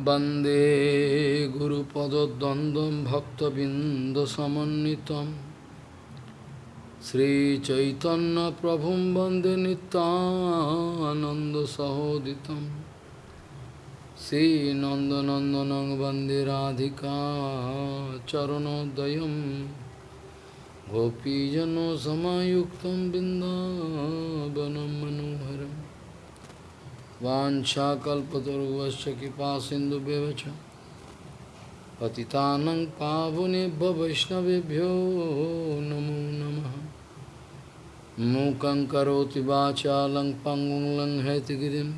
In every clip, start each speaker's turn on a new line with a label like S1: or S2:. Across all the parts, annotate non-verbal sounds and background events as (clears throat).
S1: वन्दे गुरुपदद्वन्द्वं भक्तबिन्दसमन्वितं श्रीचैतन्यप्रभुं वन्दे नितानन्दसहोदितं श्रीनन्दनन्दनं वन्दे राधिका चरणोदयं गोपीजनसमायुक्तं बिन्दावनं मनोहरम् वाञ्छाकल्पतरुवश्च कृपा सिन्धुभ्यश्च पतितानं पावनेभ्य वैष्णवेभ्यो नमो नमः मूकं करोति वाचालं पङ्गुं लङ्घयतिगिरिं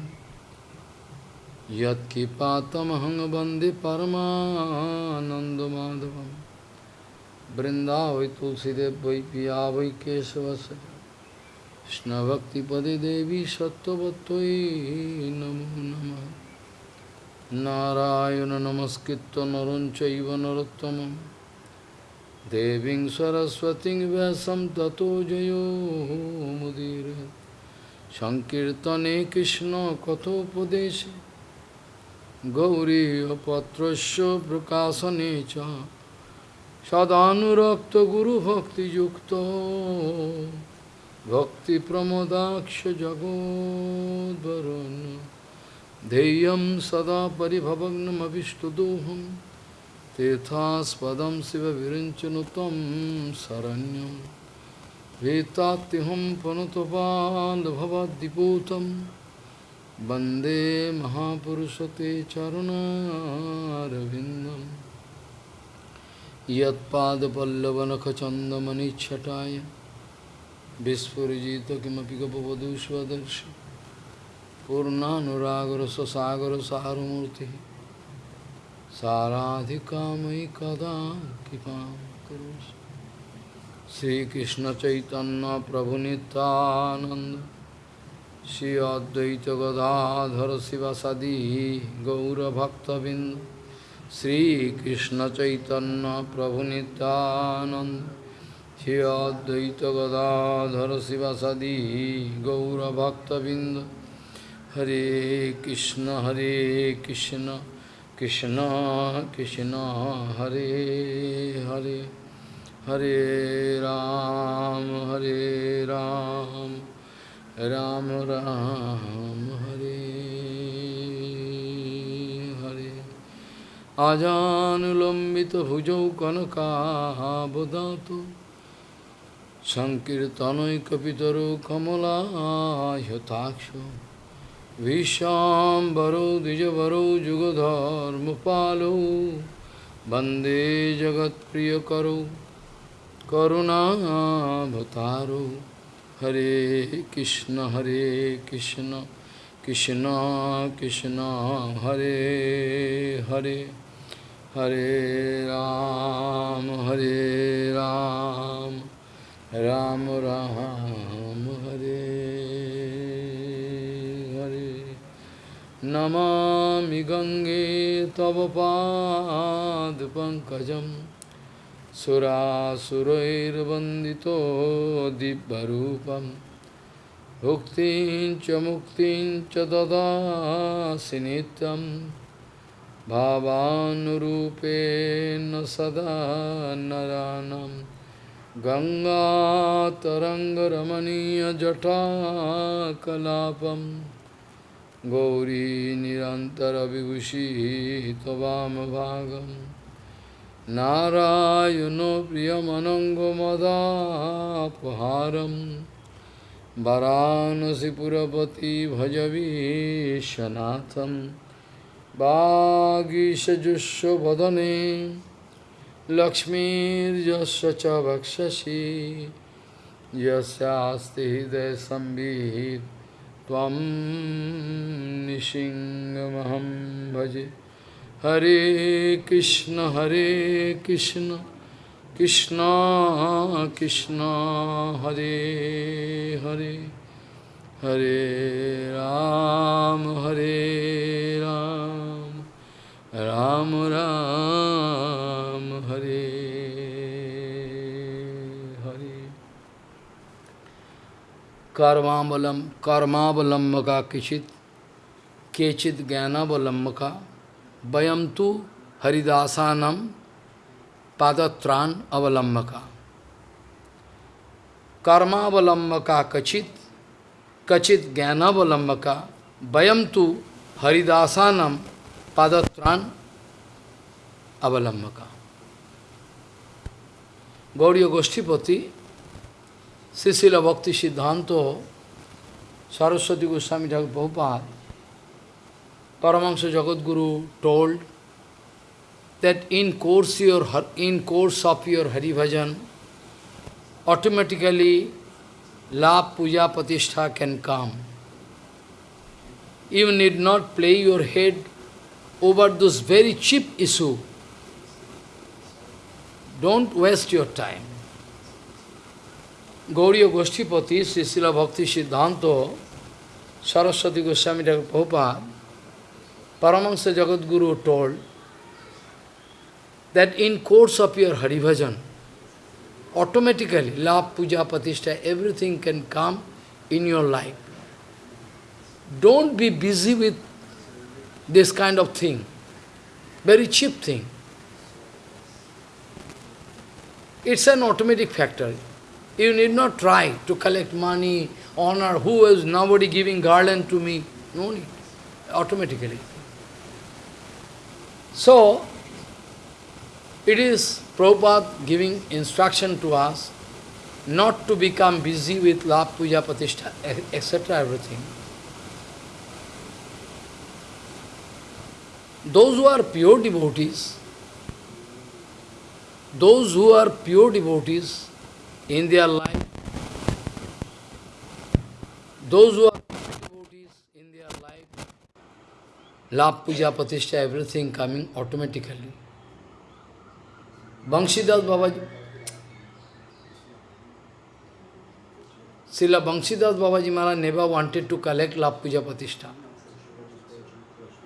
S1: यत्किपातमहं वन्दे परमानन्दमाधवं वृन्दावै तुलसीदेव वै पिया वै केशवस्य কৃষ্ণভক্তিপদে দেবী সত্যবত্যই নমো নম নারায়ণ নমস্কৃত নরঞ্চৈব নরোত্তম দেবীং সরস্বতীং ব্যাসম ততো জয়োমুদীর সংকীর্তনে কৃষ্ণ কথোপদেশে গৌরীপত্রস্য প্রকাশনে চ সদানুরক্ত গুরুভক্তিযুক্ত Bhakti Pramodaksha Jagod Varun Deyam Sada Paribhavagnam Avishtadoham Tethaspadam Siva Virinchanutam Saranyam. Vetatiham Panutapal Bhavadiputam Bande Mahapurushate Charunarvindam Yat Pada Pallavanakachandamani Chataya. Vispurjita kimapi kapavadu svadarshi Purnanuragara sasagara saramurti Saradhikamai kada kipam karus Sri Krishna Chaitanya Prabhu Nityananda Sri Advaita Gadadhara Sivasadi Gaura Bhaktavinda Sri Krishna Chaitanya Prabhu Nityananda हे अद्वैत गदाधर शिवसदी गौरभक्तबिंद हरे कृष्ण हरे कृष्ण कृष्ण कृष्ण हरे हरे हरे राम हरे Ram Ram Ram Hare Hare आजानुलम्बित भुजौ कनकाबदातु Sankirtanaikapitaro kamala yataksho Vishambaro dijavaro jugadhar mupalo Bande jagat priyakaru Karuna bhataro Hare Krishna Hare Krishna Krishna Krishna Hare Hare Hare Ram Hare Ram Ram Ram Hare Hare Namami Gange Tavapad Pankajam Surasurairvandito Dibbarupam Bhuktin cha muktin cha dadasi nityam Bhavanurupena sada naranam गङ्गातरङ्गरमणीयजटाकलापं Gauri निरन्तरविभूषी त्ववामभागं नारायणो प्रियमनङ्गमदापहारं वरानसिपुरपति भजवीशनाथं वागीशजुष्वदने लक्ष्मीर्यस्य च वक्षसि यस्यास्ति हृदयसंवित् त्वं निशिङ्गमहं भजे। हरे कृष्ण हरे कृष्ण कृष्ण कृष्ण, हरे हरे। हरे राम हरे राम राम राम। हरे हरे कर्मावलम कर्मावलम्ब का किचित केचित ज्ञानावलम्ब का Bayamtu Haridasanam Padatran Avalambaka. Karma Avalambaka Kachit Kachit Jnana Avalambaka Bayamtu Haridasanam Padatran Avalambaka. Gauriya Goshtipati, Sisila Bhakti Siddhanto, Saraswati Goswami Thakur Prabhupada, Paramahansa Jagadguru told that in course, your, in course of your Hari Bhajan, automatically love, puja, patishtha can come. You need not play your head over those very cheap issue. Don't waste your time. Gauriya Goshtipati, Sisila Bhakti Siddhanto, Saraswati Goswami Prabhupada, Paramahansa Jagadguru told that in course of your Hari Bhajan, automatically love, puja, patishtha, everything can come in your life. Don't be busy with this kind of thing, very cheap thing. It's an automatic factor. You need not try to collect money, honor, who is nobody giving garland to me. No need. Automatically. So, it is Prabhupada giving instruction to us not to become busy with love, puja, patishtha, etc. everything. Those who are pure devotees, those who are pure devotees in their life, those who are devotees in their life, love, puja, patishtha, everything coming automatically. Banshidas Babaji, Srila Banshidas Babaji Maharaj never wanted to collect love, puja, patishtha.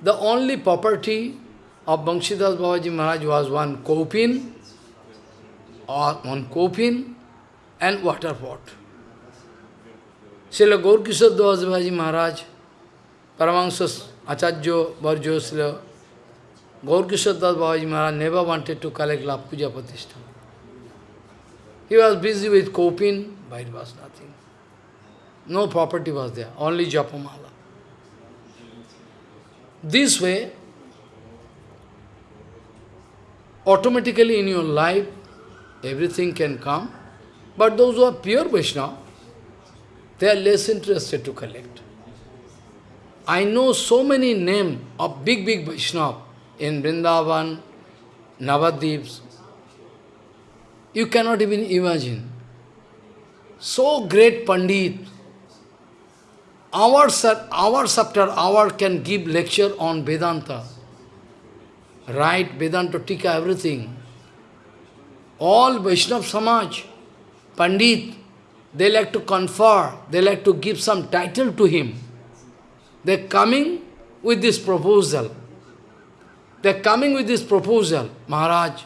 S1: The only property of Banshidas Babaji Maharaj was one kopin, or one kopin and water pot. Srila Gaurkishore Das Babaji Maharaj, Paramahansa Acharya Varjo Srila Gaurkishore Das Babaji Maharaj never wanted to collect love puja patishtha. He was busy with kopin, but it was nothing. No property was there, only japamala. This way, automatically in your life, everything can come. But those who are pure Vaishnava, they are less interested to collect. I know so many names of big, big Vaishnava in Vrindavan, Navadvips. You cannot even imagine. So great Pandit, hours, hours after hour can give lecture on Vedanta. Right, Vedanta, Tika, everything. All Vaishnav Samaj, Pandit, they like to confer, they like to give some title to him. They're coming with this proposal. They're coming with this proposal, Maharaj,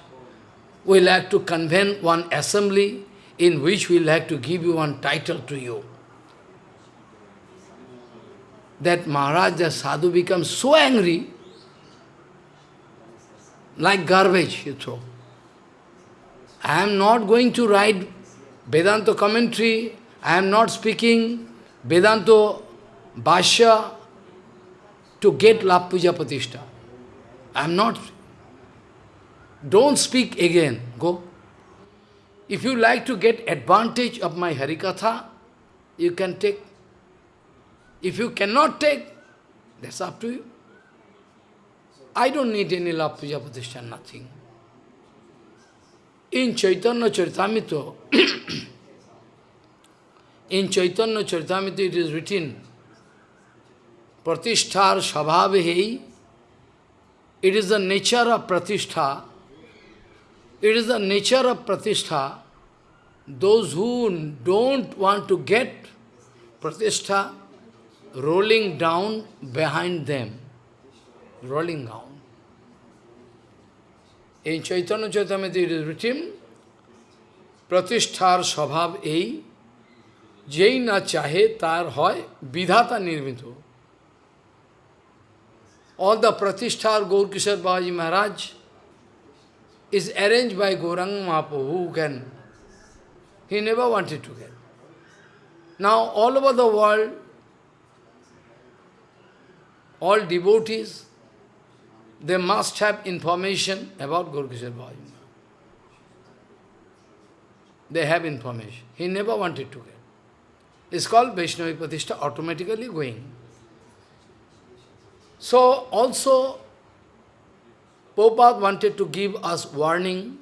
S1: we like to convene one assembly in which we like to give you one title to you. That Maharaj, the sadhu becomes so angry, like garbage you throw. I am not going to write Vedanta commentary, I am not speaking Vedanta Bhashya to get La Puja Pratishtha. I am not. Don't speak again. Go. If you like to get advantage of my Harikatha, you can take. If you cannot take, that's up to you. I don't need any love puja pratishtha, nothing. In Chaitanya Charitamrita, in Chaitanya Charitamrita it is written, Pratishthar Shabhavehi, it is the nature of Pratishtha, it is the nature of Pratishtha, those who don't want to get Pratishtha, rolling down behind them, rolling down. In Chaitanya Charitamrita it is written, প্রতিষ্ঠার স্বভাব এই যেই না চাহে তার হয় All the Pratishthar Gaurkishore Baji Maharaj is arranged by Gaurang Mahaprabhu who can. He never wanted to get. Now all over the world, all devotees, they must have information about Kishore Babaji They have information. He never wanted to get. It's called Vaishnavi Pratishtha, automatically going. So, also, Prabhupada wanted to give us warning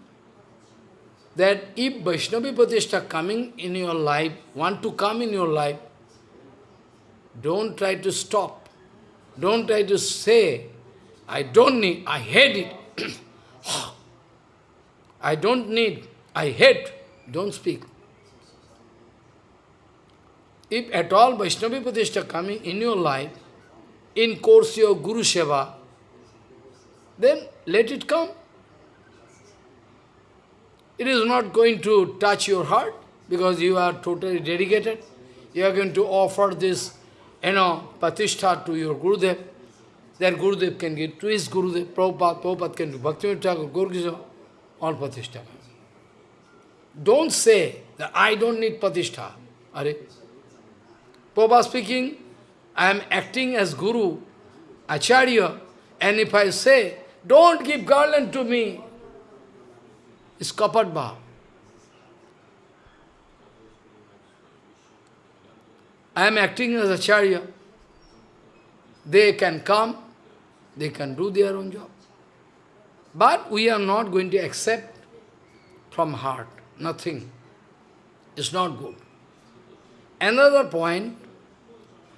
S1: that if Vaishnavi Pratishtha coming in your life, want to come in your life, don't try to stop. Don't try to say, I don't need, I hate it. (clears throat) I don't need, I hate. Don't speak. If at all Vaishnavi Pratishtha coming in your life, in course your Guru Seva, then let it come. It is not going to touch your heart because you are totally dedicated. You are going to offer this, you know, Pratishtha to your Gurudev. Then Gurudev can give to his Gurudev, Prabhupada, Prabhupada can do Bhakti Thakur, Guru all Pratishtha. Don't say that I don't need Pratishtha. Are Prabhupada speaking, I am acting as Guru, Acharya, and if I say, don't give garland to me, it's kapat bhav. I am acting as Acharya. They can come, they can do their own job. But we are not going to accept from heart, nothing. It's not good. Another point,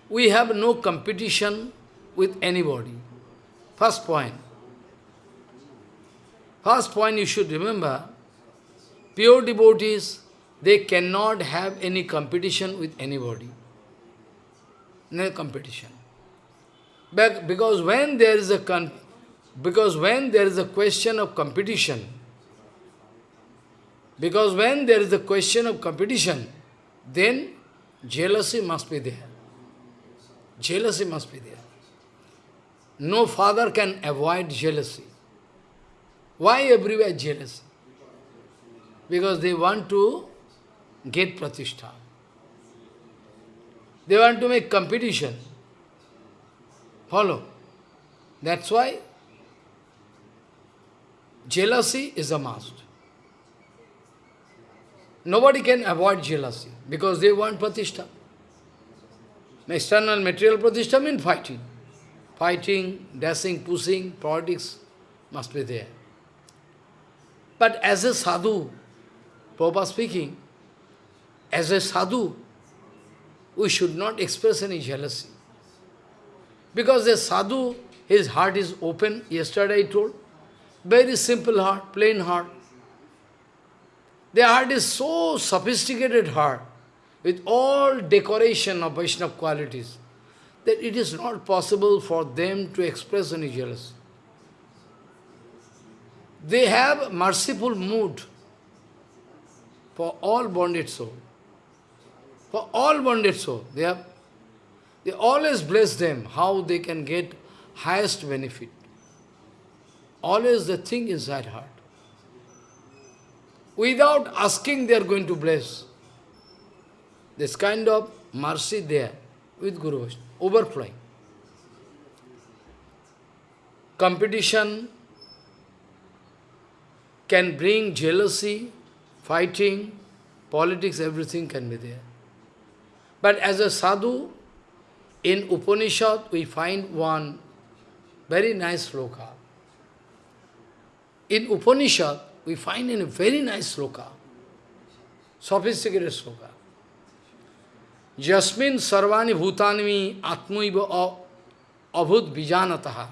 S1: we have no competition with anybody. First point. First point you should remember, pure devotees, they cannot have any competition with anybody. No competition. Because when there is a because when there is a question of competition, because when there is a question of competition, then Jealousy must be there. Jealousy must be there. No father can avoid jealousy. Why everywhere jealousy? Because they want to get pratishtha. They want to make competition. Follow. That's why jealousy is a must. Nobody can avoid jealousy because they want pratishtha. External material pratishtha means fighting. Fighting, dashing, pushing, politics must be there. But as a sadhu, Prabhupada speaking, as a sadhu, we should not express any jealousy. Because a sadhu, his heart is open, yesterday I told, very simple heart, plain heart. Their heart is so sophisticated heart, with all decoration of Vaishnava qualities, that it is not possible for them to express any jealousy. They have merciful mood for all bonded soul. For all bonded soul, they have they always bless them how they can get highest benefit. Always the thing inside heart. Without asking, they are going to bless. This kind of mercy there with Guru overflowing. Competition can bring jealousy, fighting, politics, everything can be there. But as a sadhu, in Upanishad, we find one very nice sloka. In Upanishad, we find in a very nice sloka, sophisticated sloka. Jasmin sarvani bhutanmi atmaiva avut vijanataha.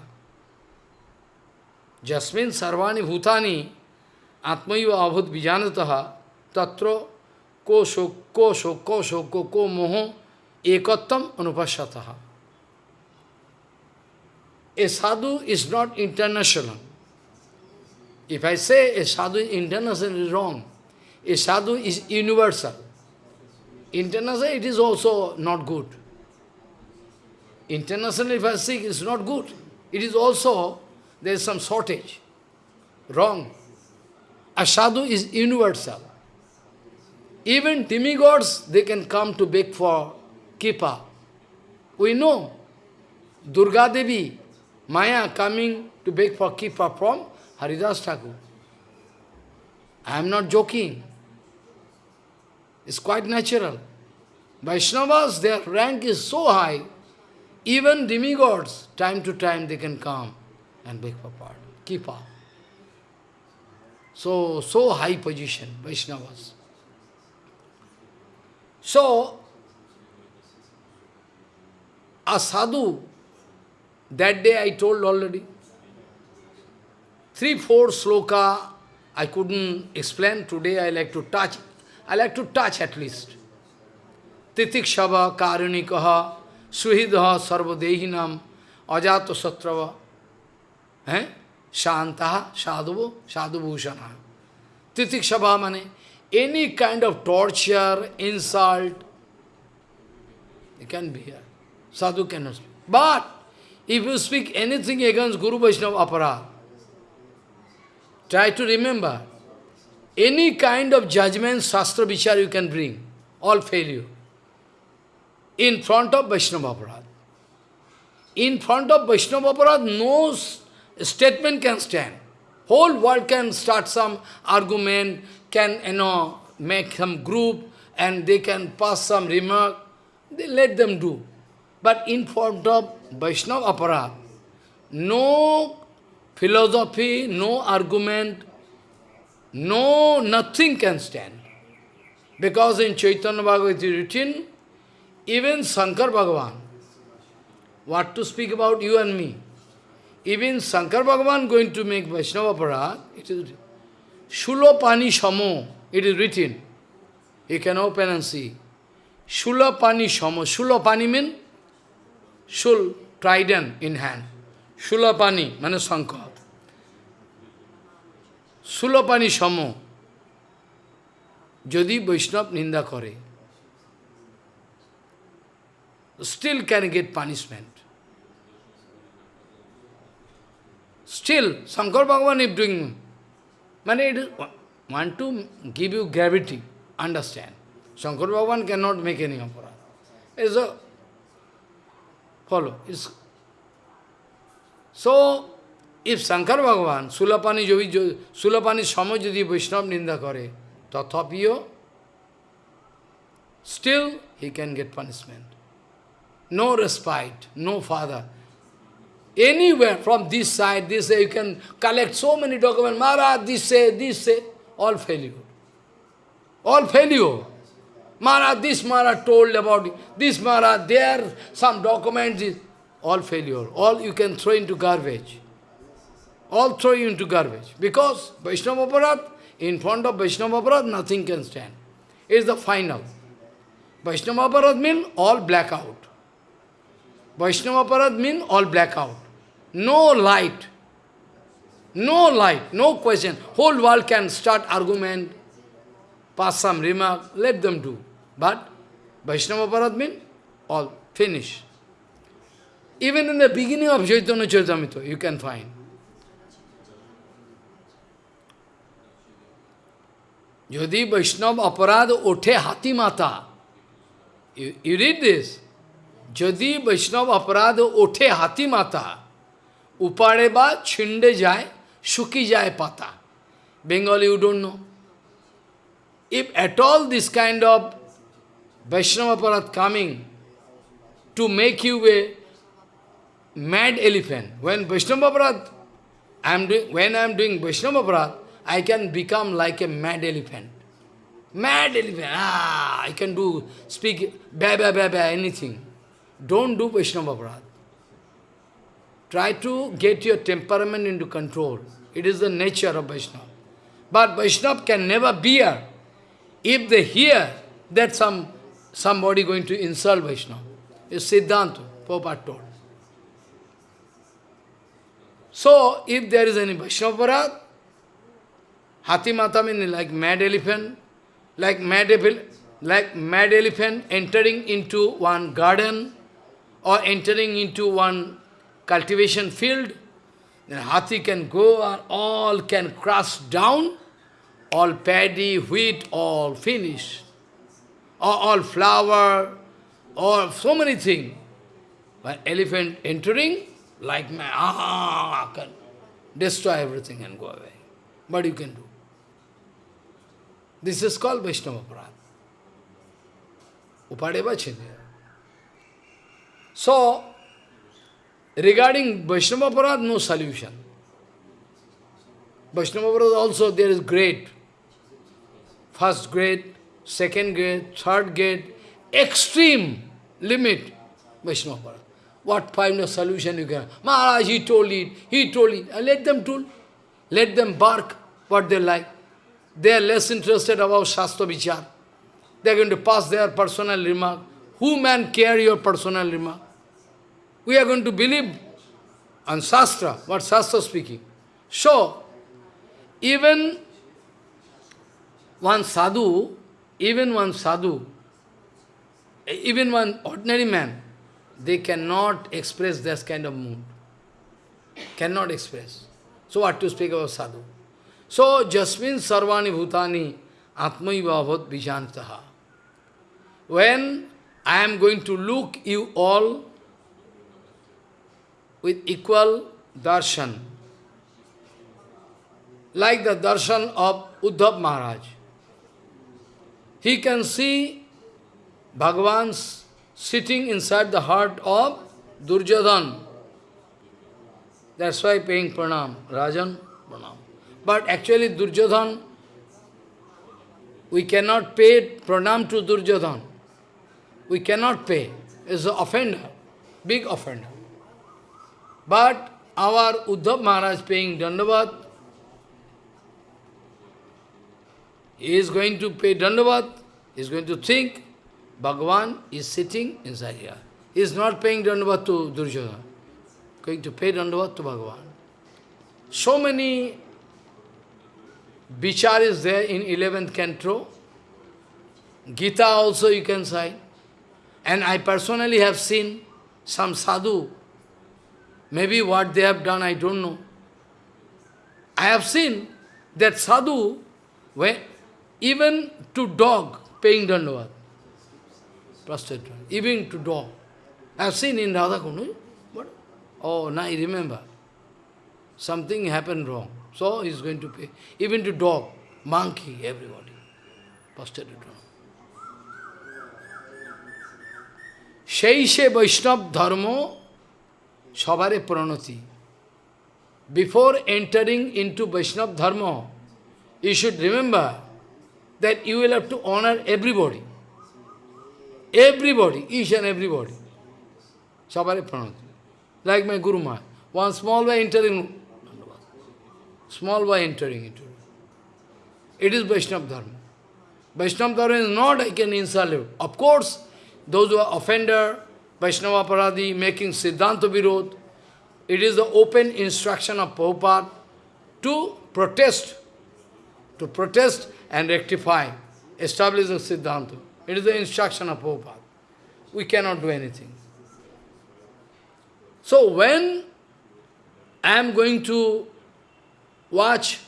S1: Jasmin sarvani bhutani avut vijanataha tatra ko shok ko shok ko shok ko ko moho ekattam anupashataha. A sadhu is not international. If I say a sadhu is international, is wrong. A sadhu is universal. International, it is also not good. International, if I say, is not good. it is also, there is some shortage. Wrong. A sadhu is universal. Even demigods, they can come to beg for kipa. We know Durga Devi, Maya coming to beg for kipa from Haridas Thakur. I am not joking. It's quite natural. Vaishnavas, their rank is so high, even demigods, time to time they can come and beg for pardon. Kipa. So, so high position, Vaishnavas. So, a sadhu, that day I told already, three, four sloka I couldn't explain, today I like to touch, I like to touch at least. Titikshava karunikaha suhidha sarvadehinam ajato satrava eh? shantaha sadhuvo sadhubhushana. Titikshava mane any kind of torture, insult, it can be here. Sadhu cannot speak. But if you speak anything against Guru Vaishnava Aparad, try to remember, any kind of judgment, Shastra Vichar you can bring, all failure. In front of Vaishnava Aparad. In front of Vaishnava Aparad, no statement can stand. Whole world can start some argument, can, you know, make some group, and they can pass some remark. They let them do. But in front of Vaishnava Aparad, no philosophy, no argument, no, nothing can stand. Because in Chaitanya Bhagavad is written, even Shankar Bhagavan, what to speak about you and me, even Shankar Bhagavan going to make Vaishnava Parad, it is Shulapani Shamo, it is written. You can open and see. Shulapani Shamo. Shulapani means Shul, trident in hand. Shulapani, means Shankar. Sulapani Shamo. যদি বৈষ্ণব নিন্দা করে still can get punishment. Still, Shankar Bhagavan is doing, man, it is, want to give you gravity, understand. Shankar Bhagavan cannot make any aparad. It's a, follow, it's, so, if Shankar Bhagavan, Sulapani Sulapani Samo যদি বৈষ্ণব নিন্দা করে তথাপিও still he can get punishment. No respite, no father. Anywhere from this side, this side, you can collect so many documents. Maharaj, this say, this say, all failure. All failure. Maharaj, this Maharaj told about it. This Maharaj, there, some documents, is all failure. All you can throw into garbage. All throw you into garbage. Because Vaishnava Aparad, in front of Vaishnava Aparad, nothing can stand. It is the final. Vaishnava Aparad means all blackout. Vaishnava Aparad means all blackout. No light. No light, no question. Whole world can start argument, pass some remark, let them do. But Vaishnava means all finish. Even in the beginning of Chaitanya Charitamrita, you can find. Yodi Vaishnav aparad othe hati mata. You, you read this. Jadi Vaishnav aparad othe hati mata. Upare ba chinde jai, shuki jai pata. Bengali you don't know. If at all this kind of Vaishnava Aparad coming to make you a mad elephant, when Vaishnava Aparad, I am doing, when I am doing Vaishnava Aparad, I can become like a mad elephant. Mad elephant, ah, I can do, speak, ba ba ba ba, anything. Don't do Vaishnava Aparad. Try to get your temperament into control. It is the nature of Vaishnava. But Vaishnava can never bear if they hear that some somebody going to insult Vaishnava. It's Siddhanta, Prabhupada told. So, if there is any Vaishnava Parad, Hati Mata means like mad elephant, like mad, like mad elephant entering into one garden or entering into one cultivation field, then Hathi can go and all can crush down, all paddy, wheat, all finished. All, all flower, or so many things. But elephant entering, like man, ah, can destroy everything and go away. But you can do? This is called Vaishnava. Upadeva Chindya. So, regarding Vaishnava no solution. Vaishnava also there is great. First grade, second grade, third grade, extreme limit Vaishnava Parad. What find a solution you can? Maharaj, he told it, he told it. Let them tool. Let them bark what they like. They are less interested about Shastra Vichar. They are going to pass their personal remark. Who man care your personal remark? We are going to believe on Shastra, what Shastra speaking. So, even one sadhu, even one sadhu, even one ordinary man, they cannot express this kind of mood. Cannot express. So what to speak about sadhu? So, Jasmin Sarvani Bhutani Atmaiva Bhavat Vijantaha. When I am going to look you all with equal darshan, like the darshan of Uddhav Maharaj. He can see Bhagavan's sitting inside the heart of Durjadhan. That's why paying pranam, Rajan pranam. But actually Durjadhan, we cannot pay pranam to Durjadhan. We cannot pay. It's an offender, big offender. But our Uddhav Maharaj paying Dandavat, he is going to pay Dandavat, he is going to think, Bhagavan is sitting inside here. He is not paying Dandavat to Durjadhan, going to pay Dandavat to Bhagavan. So many Vichar is there in 11th canto. Gita also you can say. And I personally have seen some sadhu Maybe what they have done, I don't know. I have seen that sadhu, when, even to dog, paying dandavat. Prostrate, even to dog. I have seen in Radha Kund. What? Oh, now I remember. Something happened wrong. So he is going to pay. Even to dog, monkey, everybody. Prostrated. Shaishe Vaishnav Dharmo Shabare Pranati. Before entering into Vaishnava Dharma, you should remember that you will have to honor everybody. Everybody, each and everybody. Shabare Pranati. Like my Guru Maharaj. One small boy entering, small boy entering into it. It is Vaishnava Dharma. Vaishnava Dharma is not I can insult you. Of course, those who are offender, Vaishnava Paradi, making Siddhanta Virod. It is the open instruction of Prabhupada to protest, to protest and rectify, establish the Siddhanta. It is the instruction of Prabhupada. We cannot do anything. So when I am going to watch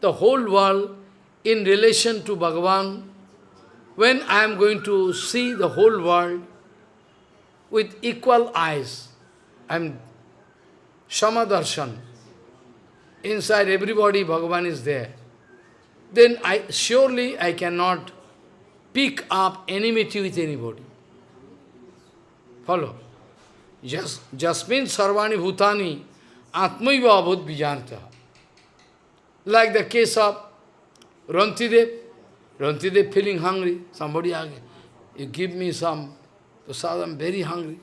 S1: the whole world in relation to Bhagavan, when I am going to see the whole world with equal eyes. I'm Samadarshan. Inside everybody, Bhagavan is there. Then I surely I cannot pick up enmity with anybody. Follow. Just, Jasmin Sarvani Bhutani Atmaiva Abhut Vijanta. Like the case of Rantidev. Rantidev feeling hungry. Somebody asked, you give me some Prasad, I'm very hungry.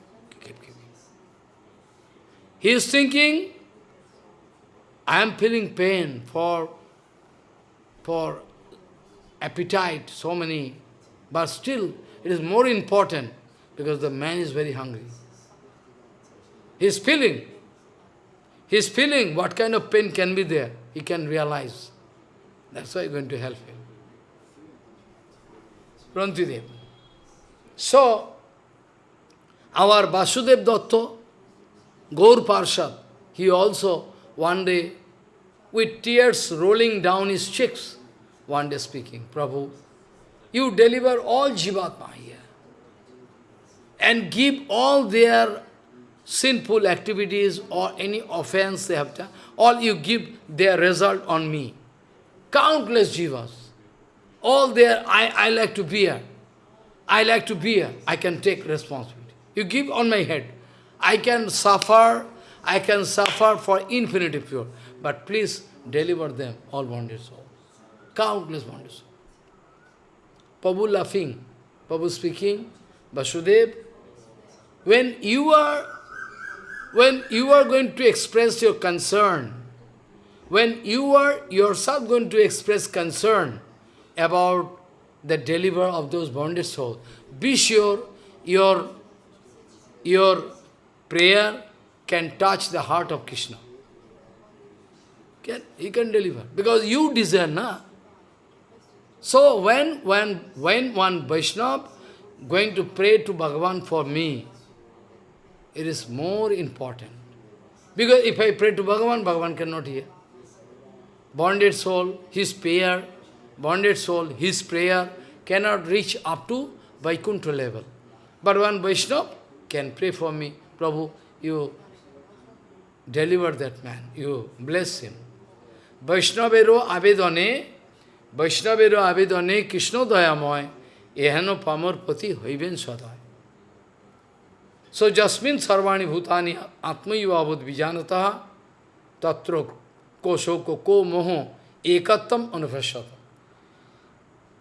S1: He is thinking, I am feeling pain for, for appetite, so many, but still it is more important because the man is very hungry. He is feeling, he is feeling what kind of pain can be there. He can realize. That's why I'm going to help him. Rantidev. So, our Vasudev Datta, Gaur Parshad, he also one day, with tears rolling down his cheeks, one day speaking, Prabhu, you deliver all Jivatma here and give all their sinful activities or any offense they have done, all you give their result on me. Countless jivas. All their, I, I like to bear. I like to bear. I can take responsibility. You give on my head. I can suffer, I can suffer for infinity pure. But please deliver them, all souls. Countless souls. Prabhu laughing, Prabhu speaking, Vasudev, when you are when you are going to express your concern, when you are yourself going to express concern about the deliver of those bonded souls, be sure your, your prayer can touch the heart of Krishna. Can, he can deliver. Because you deserve, na? So when, when, when one Vaishnava going to pray to Bhagavan for me, it is more important. Because if I pray to Bhagavan, Bhagavan cannot hear. Bonded soul, his prayer, bonded soul, his prayer cannot reach up to Vaikuntha level. But one Vaishnava can pray for me, Prabhu, you deliver that man, you bless him. Vaishnavero avedane, Vaishnavero avedane Krishna dayamoy, ehano pamar pati hoiben sadai. So jasmin sarvani bhutani atmayavabhut vijanataha tatra ko shoko ko moho ekattam anupashata.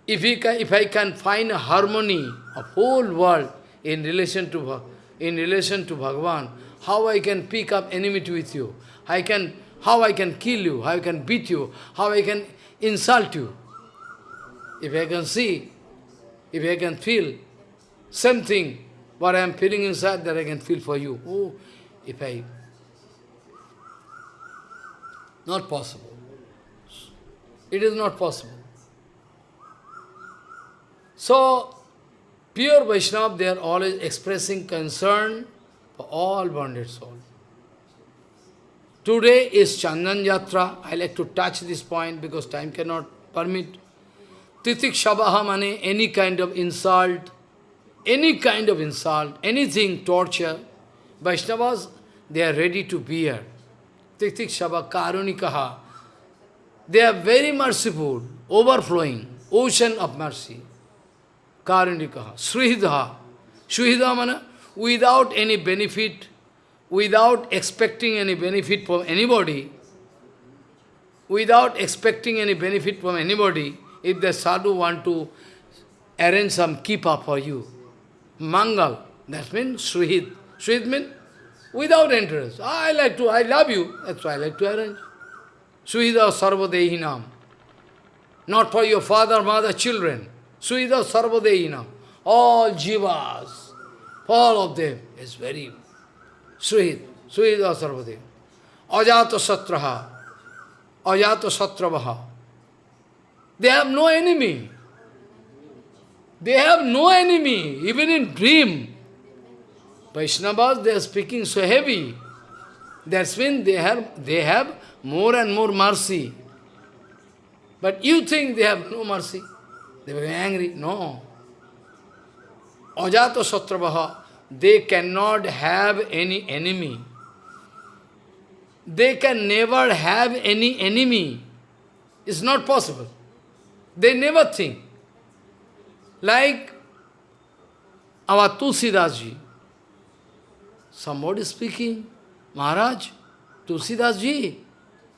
S1: If, he can, if I can find a harmony of whole world in relation to in relation to Bhagavan, how I can pick up enmity with you, I can, how I can kill you, how I can beat you, how I can insult you. If I can see, if I can feel something what I am feeling inside that I can feel for you. Oh, if I... Not possible. It is not possible. So, pure Vaishnava, they are always expressing concern for all bonded souls. Today is Chandan Yatra. I like to touch this point because time cannot permit. Titik Shabaha mane, any kind of insult, any kind of insult, anything, torture, Vaishnavas, they are ready to bear. Tiktik Shaba Karunikaha. They are very merciful, overflowing, ocean of mercy. Karunikaha. Srihidha. Srihidha mana, without any benefit, without expecting any benefit from anybody, without expecting any benefit from anybody, if the sadhu want to arrange some kipa for you, Mangal. That means Shuhid. Shuhid means without interest. I like to, I love you. That's why I like to arrange. Suhida Sarvadehinam. Not for your father, mother, children. Suhida Sarvadehinam. All jivas, all of them is very Suhid. Suhida Sarvadehinam. Ajata Satraha. Ajata Satravaha. They have no enemy. They have no enemy, even in dream. Vaishnavas, they are speaking so heavy. That's when they have, they have more and more mercy. But you think they have no mercy. They become angry. No. Ajata Satravaha, they cannot have any enemy. They can never have any enemy. It's not possible. They never think. Like our Tulsidas. Somebody speaking, Maharaj, Tulsidas ji,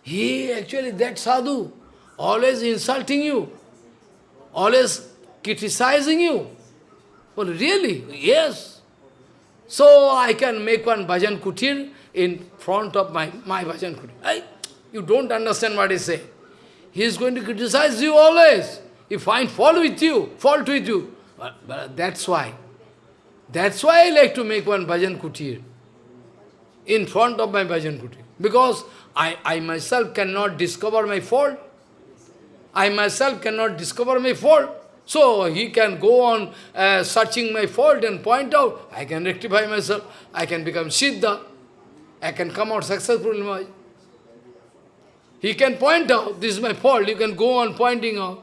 S1: he actually, that sadhu, always insulting you, always criticizing you. Well, really? Yes. So I can make one bhajan kutir in front of my, my bhajan kutir. I, you don't understand what he say. He is going to criticize you always. He find fault with you, fault with you. But, but that's why. That's why I like to make one bhajan kutir in front of my bhajan kutir. Because I, I myself cannot discover my fault. I myself cannot discover my fault. So he can go on uh, searching my fault and point out, I can rectify myself, I can become Siddha. I can come out successful in my... He can point out, this is my fault, you can go on pointing out.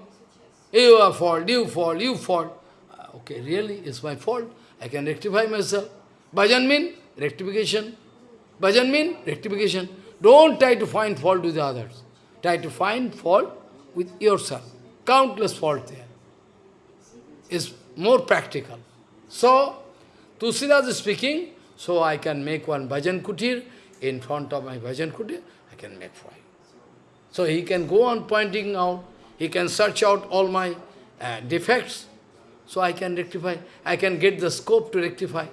S1: You are fault, you fault, you fault. Ah, okay, really, it's my fault. I can rectify myself. Bhajan mean rectification. Bhajan mean rectification. Don't try to find fault with the others. Try to find fault with yourself. Countless fault there. Is more practical. So, Tulsidas is speaking, so I can make one bhajan kutir in front of my bhajan kutir, I can make five. So he can go on pointing out, he can search out all my uh, defects, so I can rectify, I can get the scope to rectify.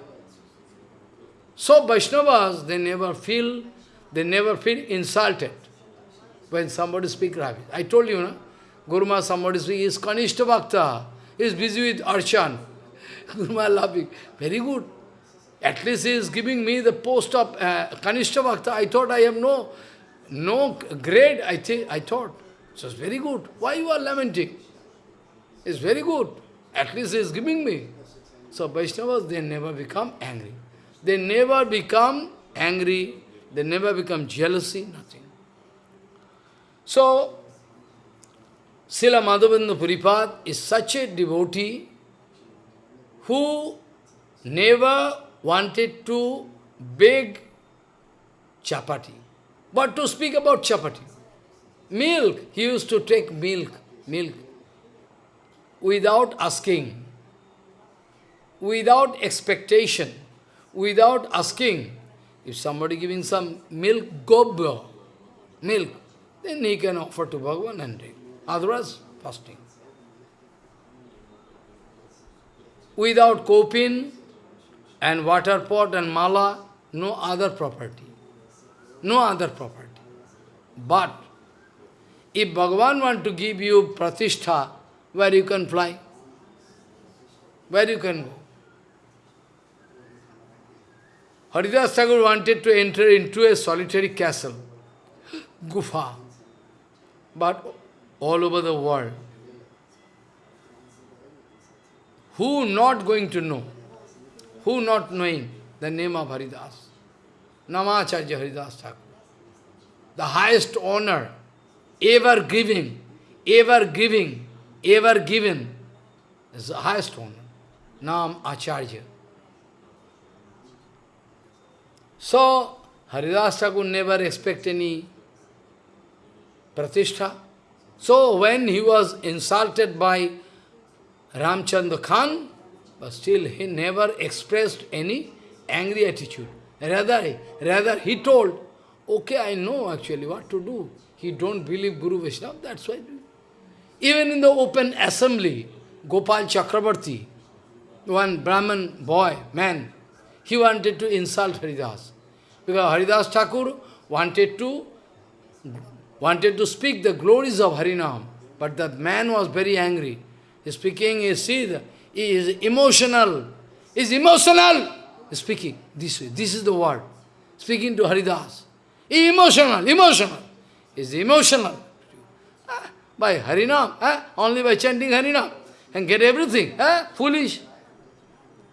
S1: So Vaishnavas, they never feel, they never feel insulted when somebody speaks rubbish. I told you, no? Guruma, somebody speaks, he is Kanishta Bhakta, he is busy with Archan. Guruma laughing, very good. At least he is giving me the post of uh, Kanishta Bhakta. I thought I have no, no grade, I, think, I thought. So it's very good. Why you are lamenting? It's very good. At least he is giving me. So Vaishnavas, they never become angry. They never become angry, they never become jealousy, nothing. So, Srila Madhavendra Puripad is such a devotee who never wanted to beg chapati, but to speak about chapati. Milk, he used to take milk, milk, without asking, without expectation without asking. If somebody giving some milk, gobya, milk, then he can offer to Bhagavan and drink. Otherwise, fasting. Without kopin and water pot and mala, no other property. No other property. But, if Bhagavan want to give you pratishtha, where you can fly? Where you can go? Haridas Thakur wanted to enter into a solitary castle, (gasps) Gufa, but all over the world. Who not going to know? Who not knowing the name of Haridas? Namacharya Haridas Thakur. The highest honor, ever giving, ever giving, ever given, is the highest honor. Nam Acharya. So, Haridas Thakur never expect any pratishtha. So, when he was insulted by Ramchandra Khan, but still he never expressed any angry attitude. Rather, rather he told, okay, I know actually what to do. He don't believe Guru Vaishnava, that's why. Even in the open assembly, Gopal Chakrabarti, one Brahman boy, man, he wanted to insult Haridas. Because Haridas Thakur wanted to wanted to speak the glories of Harinam, but that man was very angry. He's speaking, he see, he is emotional. He is emotional. He's speaking this way. This is the word. Speaking to Haridas. Emotional, emotional. Is emotional. Ah, by Harinam, ah, only by chanting Harinam. And get everything. Ah, foolish.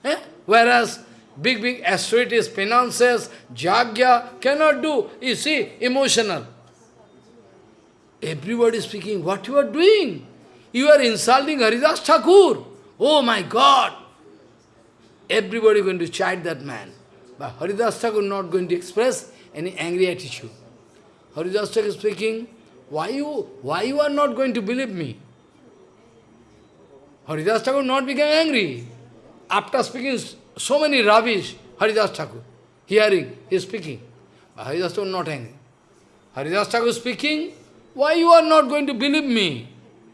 S1: Eh? Whereas Big, big authorities, penances, jagya, cannot do. You see, emotional. Everybody is speaking, what you are doing? You are insulting Haridas Thakur. Oh my God! Everybody going to chide that man. But Haridas Thakur not going to express any angry attitude. Haridas Thakur is speaking, why you, why you are not going to believe me? Haridas Thakur not become angry. After speaking so many rubbish, Haridas Thakur, hearing, he is speaking. But Haridas Thakur not angry. Haridas Thakur speaking, why you are not going to believe me?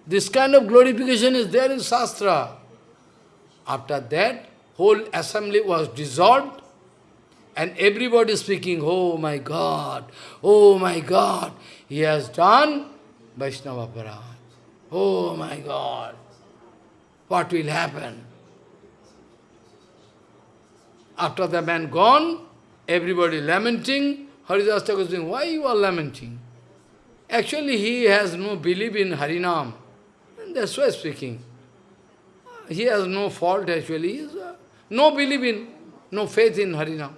S1: This kind of glorification is there in Shastra. After that, whole assembly was dissolved, and everybody speaking, oh my God, oh my God, he has done Vaishnava. Oh my God, what will happen? After the man gone, everybody lamenting. Haridas Thakur saying, why you are lamenting? Actually, he has no belief in Harinam. That's why speaking. He has no fault actually. Has, uh, no belief in, no faith in Harinam.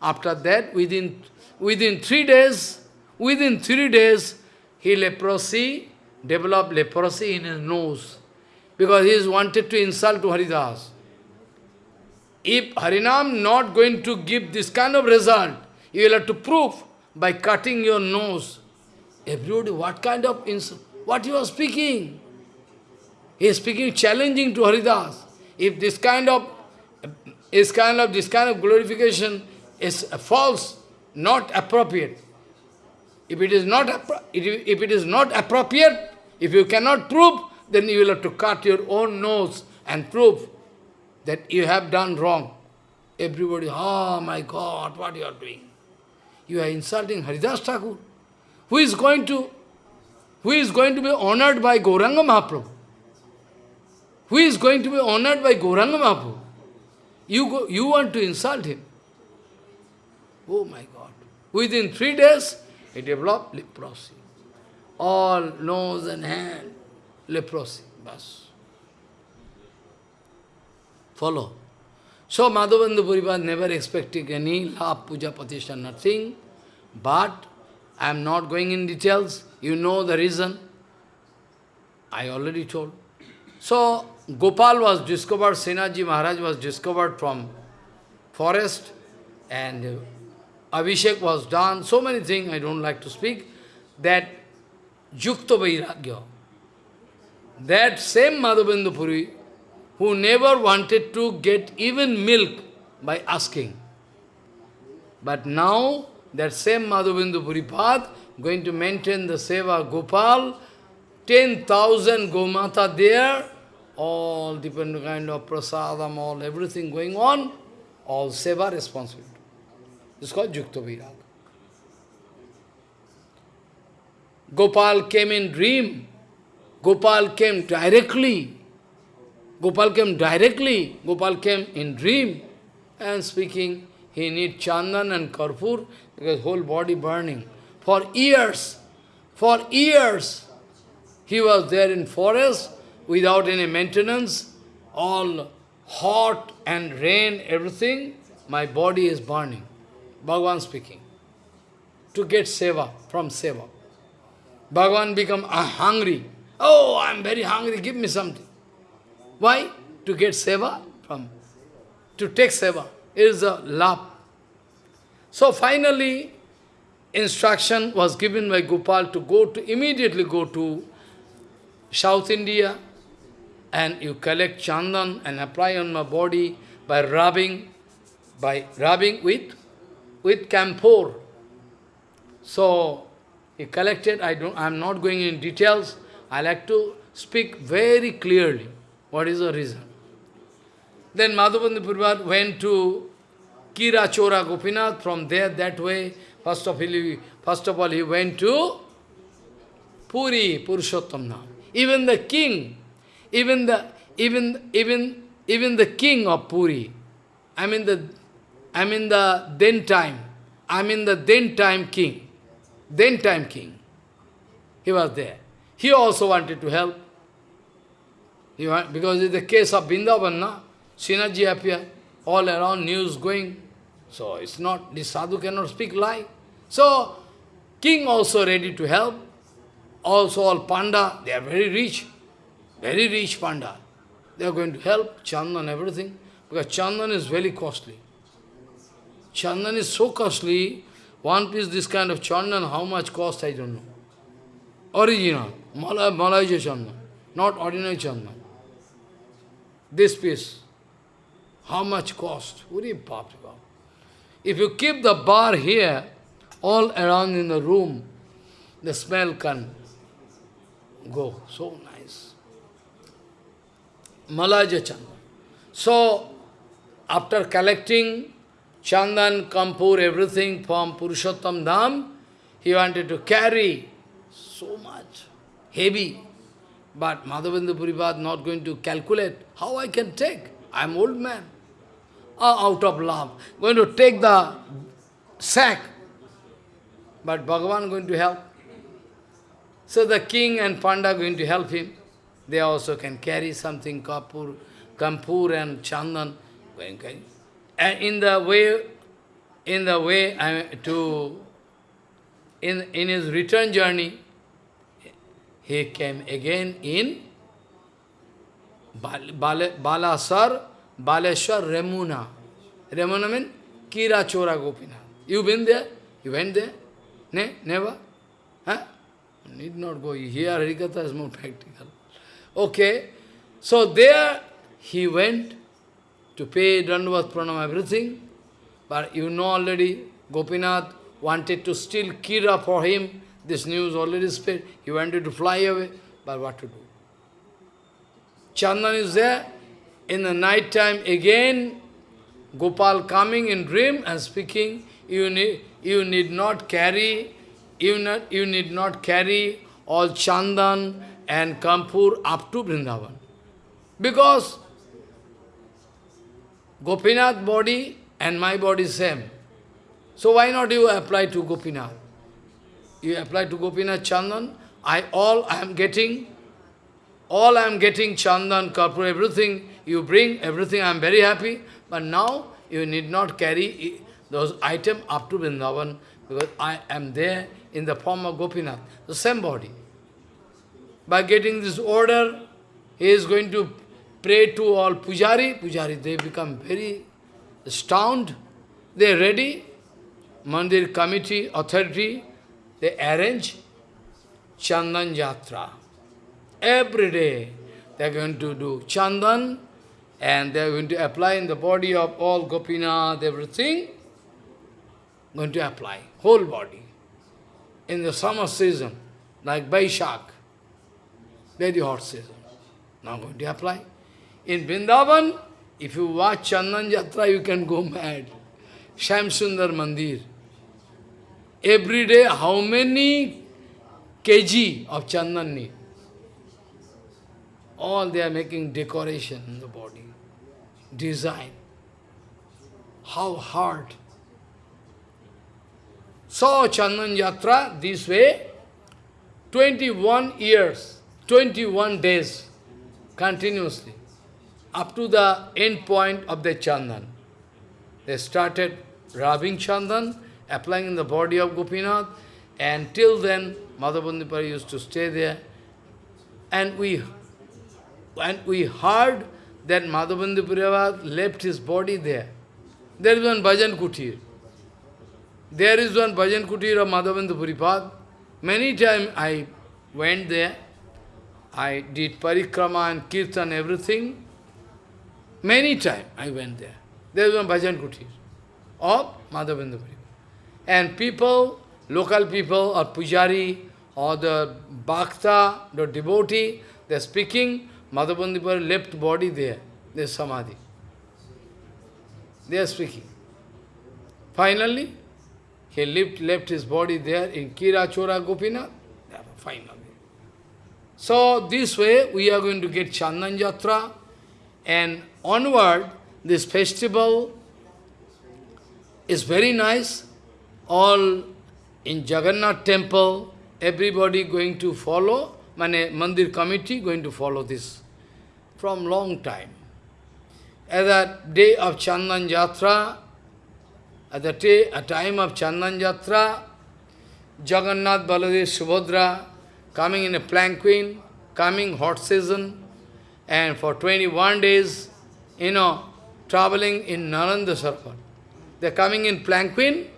S1: After that, within, within three days, within three days, he leprosy, developed leprosy in his nose. Because he is wanted to insult to Haridas. If Harinam not going to give this kind of result, you will have to prove by cutting your nose. Everybody, what kind of insult? What you are speaking? He is speaking challenging to Haridas. If this kind of is kind of this kind of glorification is false, not appropriate. If it is not if it is not appropriate, if you cannot prove, then you will have to cut your own nose and prove that you have done wrong. Everybody, oh my God, what you are doing? You are insulting Haridas Thakur, who is going to, who is going to be honored by Gauranga Mahaprabhu. Who is going to be honored by Gauranga Mahaprabhu? You, go, you want to insult him. Oh my God. Within three days, he developed leprosy. All nose and hand, leprosy. Bas. Follow. So Madhavendra Puripad never expecting any love, puja, pratishtha, nothing. But I am not going in details. You know the reason. I already told. So Gopal was discovered, Senaji Maharaj was discovered from forest and Abhishek was done, so many things I don't like to speak, that Yukta Vairagya, that same Madhavendra Puri who never wanted to get even milk by asking. But now, that same Madhavendra Puripad going to maintain the Seva Gopal, 10,000 Gomata there, all different kind of prasadam, all everything going on, all Seva responsibility. It's called Yukta Virag. Gopal came in dream. Gopal came directly. Gopal came directly, Gopal came in dream. And speaking, he need chandan and karpur because whole body burning. For years, for years, he was there in forest without any maintenance, all hot and rain, everything, my body is burning. Bhagavan speaking. To get seva, from seva. Bhagavan become hungry. Oh, I am very hungry, give me something. Why? To get seva from, to take seva is a love. So finally, instruction was given by Gopal to go to, immediately go to South India and you collect chandan and apply on my body by rubbing, by rubbing with, with camphor. So, he collected, I don't, I'm not going in details, I like to speak very clearly. What is the reason? Then Madhavendra Puripad went to Kira Chora Gopinath, from there that way, first of, all, he, first of all he went to Puri, Purushottam Dham. Even the king, even the even even even the king of Puri, I mean the I mean the then time, I mean the then time king, then time king. He was there. He also wanted to help. He Because in the case of Vrindavan, na, synergy appear, all around news going. So it's not, this sadhu cannot speak lie. So, king also ready to help. Also all panda, they are very rich. Very rich panda. They are going to help, chandan, everything. Because chandan is very costly. Chandan is so costly, one piece this kind of chandan, how much cost, I don't know. Original, Malay, chandan, not ordinary chandan this piece, how much cost? If you keep the bar here, all around in the room, the smell can go. So nice. Malaja Chandan. So, after collecting Chandan, Kampur, everything from Purushottam Dham, he wanted to carry so much, heavy. But Madhavendra Puripad not going to calculate how I can take. I am old man. Uh, out of love. Going to take the sack. But Bhagavan going to help. So the king and Panda going to help him. They also can carry something, kapur, kampur and chandan. And in the way, in the way I, mean, to, in, in his return journey, he came again in Bal Bal Balasar, Baleshwar, Remuna. Remuna means Kira Chora Gopinath. You been there? You went there? Ne? Never? Huh? Need not go. Here Harikatha is more practical. Okay. So there he went to pay Dandavat Pranam, everything. But you know already, Gopinath wanted to steal Kira for him. This news already spread. He wanted to fly away. But what to do? Chandan is there. In the night time again, Gopal coming in dream and speaking, you need, you need not carry, you, not, you need not carry all Chandan and Kampur up to Vrindavan. Because Gopinath body and my body same. So why not you apply to Gopinath? You apply to Gopinath Chandan, I all I am getting, all I am getting Chandan, Karpur, everything you bring, everything I am very happy, but now you need not carry those items up to Vrindavan, because I am there in the form of Gopinath, the same body. By getting this order, he is going to pray to all pujari. Pujari, they become very astounded. They are ready. Mandir committee, authority, they arrange Chandan Jatra. Every day they are going to do Chandan and they are going to apply in the body of all Gopinath, everything. Going to apply, whole body. In the summer season, like Baishak, very hot season. Now going to apply. In Vrindavan, if you watch Chandan Jatra, you can go mad. Sham Sundar Mandir. Every day, how many kg of Chandan need? All they are making decoration in the body, design. How hard. So Chandan Yatra this way, 21 years, 21 days, continuously up to the end point of the Chandan. They started rubbing Chandan, applying in the body of Gopinath, and till then Madhavendra Puri used to stay there. And we, and we heard that Madhavandipari left his body there. There is one bhajan kutir. There is one bhajan kutir of Madhavendra Many times I went there. I did parikrama and kirtan, everything. Many times I went there. There is one bhajan kutir of Madhavendra And people, local people or pujari or the bhakta, the devotee, they are speaking, Madhavendra left body there. There is samadhi. They are speaking. Finally, he left, left his body there in Kira Chora. Finally. So this way we are going to get Chandan Jatra and onward this festival is very nice. All in Jagannath temple, everybody going to follow, Mane Mandir committee going to follow this from long time. At the day of Chandan Jatra, at the day, a time of Chandan Jatra, Jagannath, Baladev, Subhadra, coming in a planquin, coming hot season, and for 21 days, you know, traveling in Narendra Sarovar. They are coming in planquin,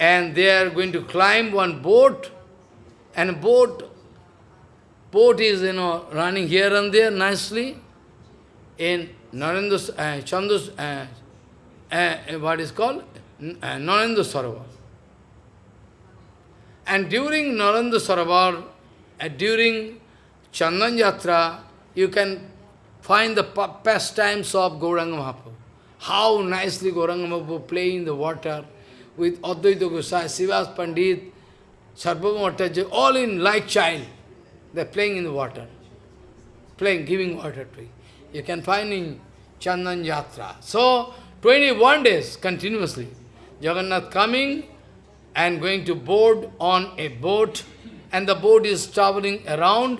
S1: and they are going to climb one boat, and boat, boat is, you know, running here and there nicely, in Narendra, uh, Chandus, uh, uh, what is called? Uh, Narendra Sarovar. And during Narendra Sarovar, uh, during Chandan Yatra, you can find the pastimes of Gauranga Mahaprabhu. How nicely Gauranga Mahaprabhu play in the water with Advaita Gosai, Srivas Pandit, Sarvabhauma Bhattacharya, all in like child. They're playing in the water. Playing, giving water to You You can find in Chandan Yatra. So, 21 days continuously. Jagannath coming and going to board on a boat and the boat is traveling around.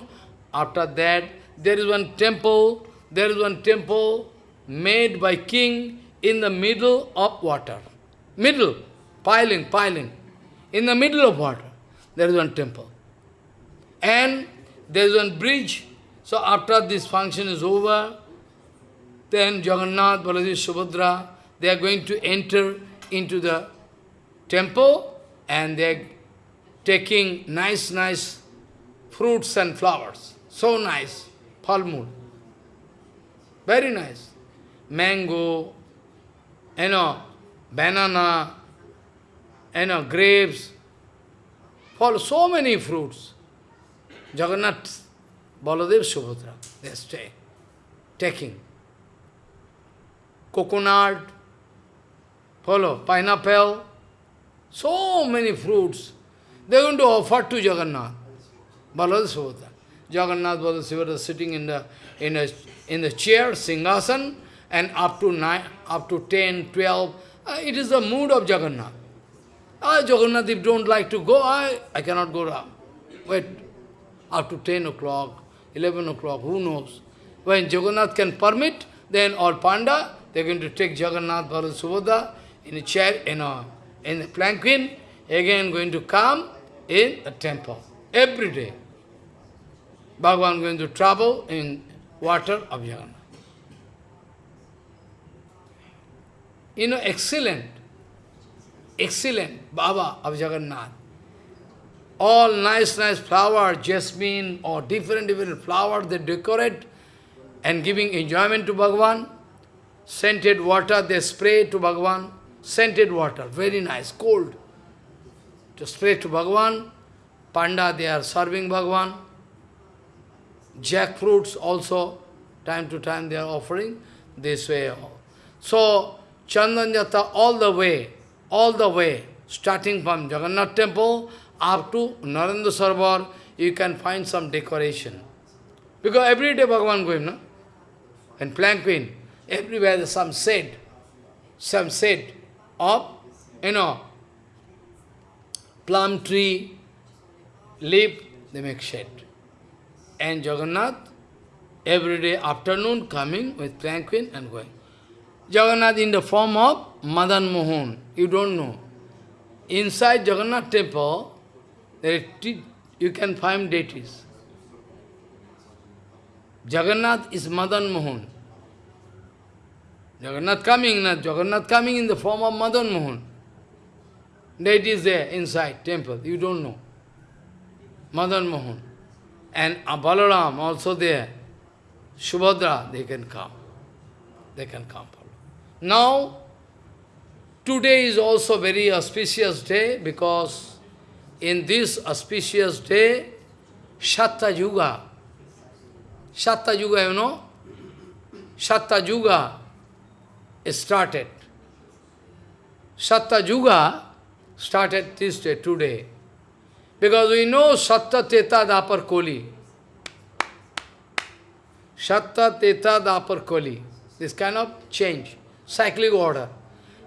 S1: After that, there is one temple, there is one temple made by king in the middle of water. Middle, piling, piling. In the middle of water, there is one temple. And there is one bridge. So after this function is over, then Jagannath, Balaji, Subhadra, they are going to enter into the temple and they are taking nice, nice fruits and flowers. So nice. Palmul. Very nice. Mango, you know, banana, you know, grapes, for so many fruits. Jagannath, Baladev, Subhadra, they stay, taking. Coconut, follow, pineapple, so many fruits. They are going to offer to Jagannath, Baladev, Subhadra. Jagannath, Baladev, Subhadra sitting in the, in, a, in the chair, Singhasan, and up to nine, up to 10, 12, uh, it is the mood of Jagannath. Ah, Jagannath, if don't like to go, I, I cannot go. Wait, up to 10 o'clock, 11 o'clock, who knows? When Jagannath can permit, then all Panda, they're going to take Jagannath, Bharat, Subodha in a chair, in a, in a planquin, again going to come in the temple, every day. Bhagavan going to travel in water of Jagannath. You know, excellent, excellent Baba of Jagannath. All nice, nice flower, jasmine or different, different flowers they decorate and giving enjoyment to Bhagavan. Scented water they spray to Bhagavan. Scented water, very nice, cold. To spray to Bhagavan. Panda, they are serving Bhagavan. Jackfruits also, time to time they are offering this way. So, Chandanjata all the way, all the way, starting from Jagannath temple up to Narendra Sarovar, you can find some decoration. Because every day Bhagavan going, no? And planquin, everywhere there's some shade, some shade of, you know, plum tree, leaf, they make shade. And Jagannath, every day afternoon coming with planquin and going. Jagannath in the form of Madan Mohan. You don't know. Inside Jagannath temple, you can find deities. Jagannath is Madan Mohan. Jagannath coming, not Jagannath coming in the form of Madan Mohan. Deities there inside temple, you don't know. Madan Mohan. And Balaram also there. Subhadra, they can come. They can come. Now, today is also very auspicious day because in this auspicious day, Shatta Yuga, Shatta Yuga, you know, Shatta Yuga started. Shatta Yuga started this day, today. Because we know Satta Teta Dapar Koli. Satta Teta Dapar Koli. This kind of change cyclic order.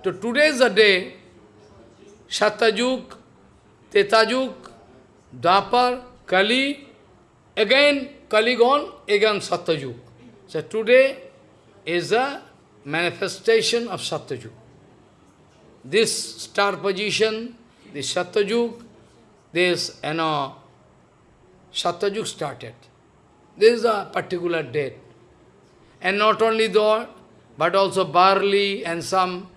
S1: So today is the day, Satajuk, Tetajuk, Dapar, Kali, again Kali gone, again Satyajuk. So today is a manifestation of Satyajuk. This star position, this Satyajuk, this, you know, Satyajuk started. This is a particular date. And not only that, but also barley and some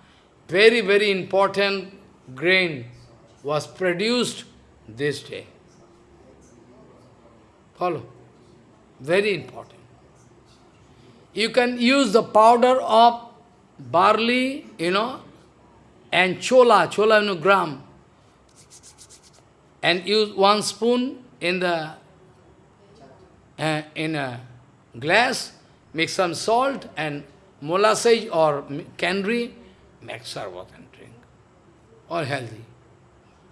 S1: very, very important grain was produced this day. Follow? Very important. You can use the powder of barley, you know, and chola, chola in gram, and use one spoon in the uh, in a glass, mix some salt and molasses or candy, make sarvat and drink. All healthy.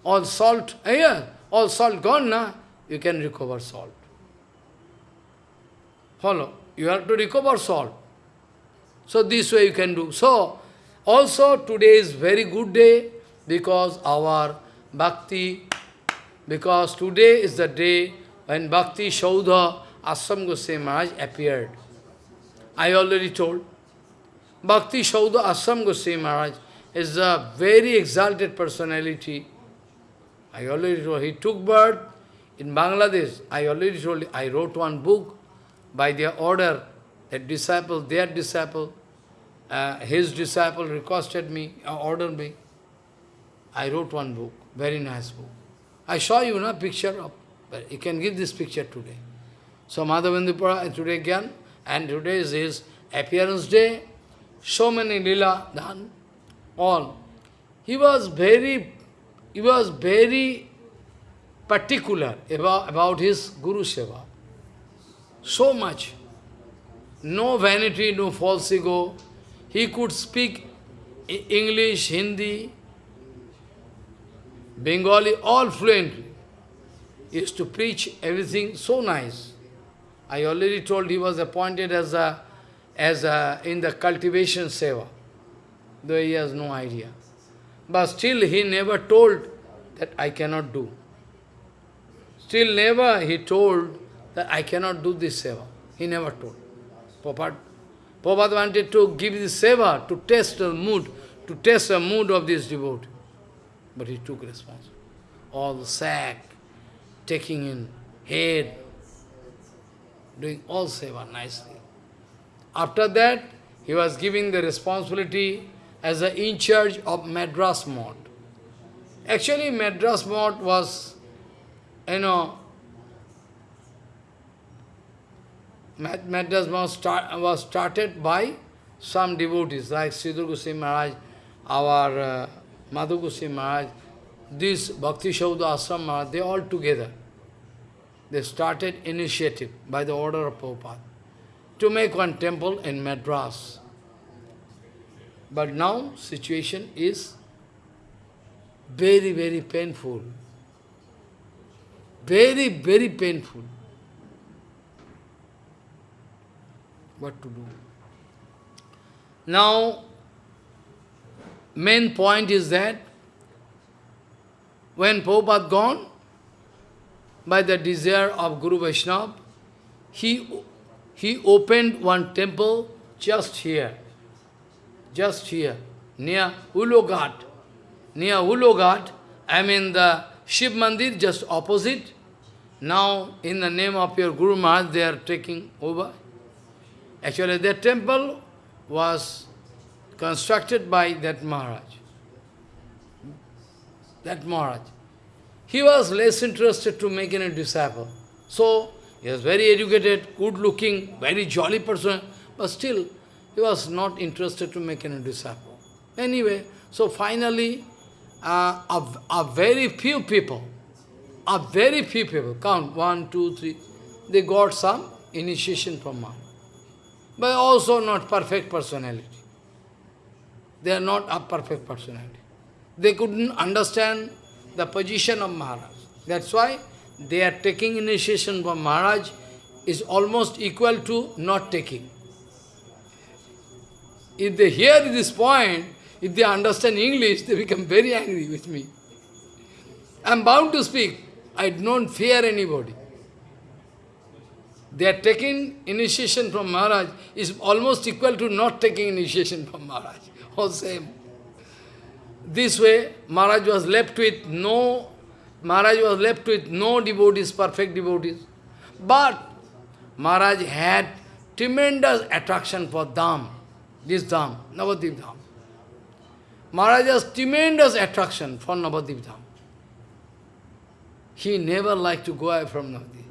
S1: All salt, yeah, all salt gone, na? you can recover salt. Follow. You have to recover salt. So this way you can do. So, also today is very good day because our bhakti, because today is the day when Bhakti Shaudha Asam Goswami Maharaj appeared. I already told. Bhakti Shaudha Asam Goswami Maharaj is a very exalted personality. I already told, he took birth in Bangladesh. I already told, I wrote one book by their order, that disciple, their disciple, uh, his disciple requested me, uh, ordered me. I wrote one book, very nice book. I saw you, no, picture of, but you can give this picture today. So Madhavendra today again, and today is his appearance day, so many lila done, all. He was very, he was very particular about, about his Guru Seva. So much. No vanity, no false ego. He could speak English, Hindi, Bengali, all fluently. He used to preach everything so nice. I already told he was appointed as a, as a, in the cultivation seva, though he has no idea. But still he never told that I cannot do. Still never he told that I cannot do this seva. He never told. Prabhupada, Prabhupada wanted to give this seva to test the mood, to test the mood of this devotee. But he took responsibility. All the sack, taking in head, doing all seva nicely. After that, he was giving the responsibility as the in charge of Madras Mott. Actually, Madras Mott was, you know, Madras Mott start, was started by some devotees like Sridhar Goswami Maharaj, our uh, Madhu Goswami Maharaj, this Bhakti Shaudha Ashram Maharaj, they all together. They started initiative by the order of Prabhupada to make one temple in Madras. But now situation is very, very painful. Very, very painful. What to do? Now, main point is that when Prabhupada gone, by the desire of Guru Vaishnava, he, he opened one temple just here, just here, near Uloghat. Near Uloghat, I mean the Shiv Mandir just opposite. Now, in the name of your Guru Maharaj, they are taking over. Actually, that temple was constructed by that Maharaj. That Maharaj. He was less interested to make any disciple. So, he was very educated, good looking, very jolly person, but still, he was not interested to make any disciple. Anyway, so finally, uh, a, a very few people, a very few people, count one, two, three, they got some initiation from Maharaj. But also not perfect personality. They are not a perfect personality. They couldn't understand the position of Maharaj. That's why they are taking initiation from Maharaj is almost equal to not taking. If they hear this point, if they understand English, they become very angry with me. I am bound to speak. I don't fear anybody. They are taking initiation from Maharaj is almost equal to not taking initiation from Maharaj. (laughs) All same. This way, Maharaj was left with no, Maharaj was left with no devotees, perfect devotees. But Maharaj had tremendous attraction for Dham, this Dham, Navadip Dham. Maharaj has tremendous attraction for Navadip Dham. He never liked to go away from Navadip.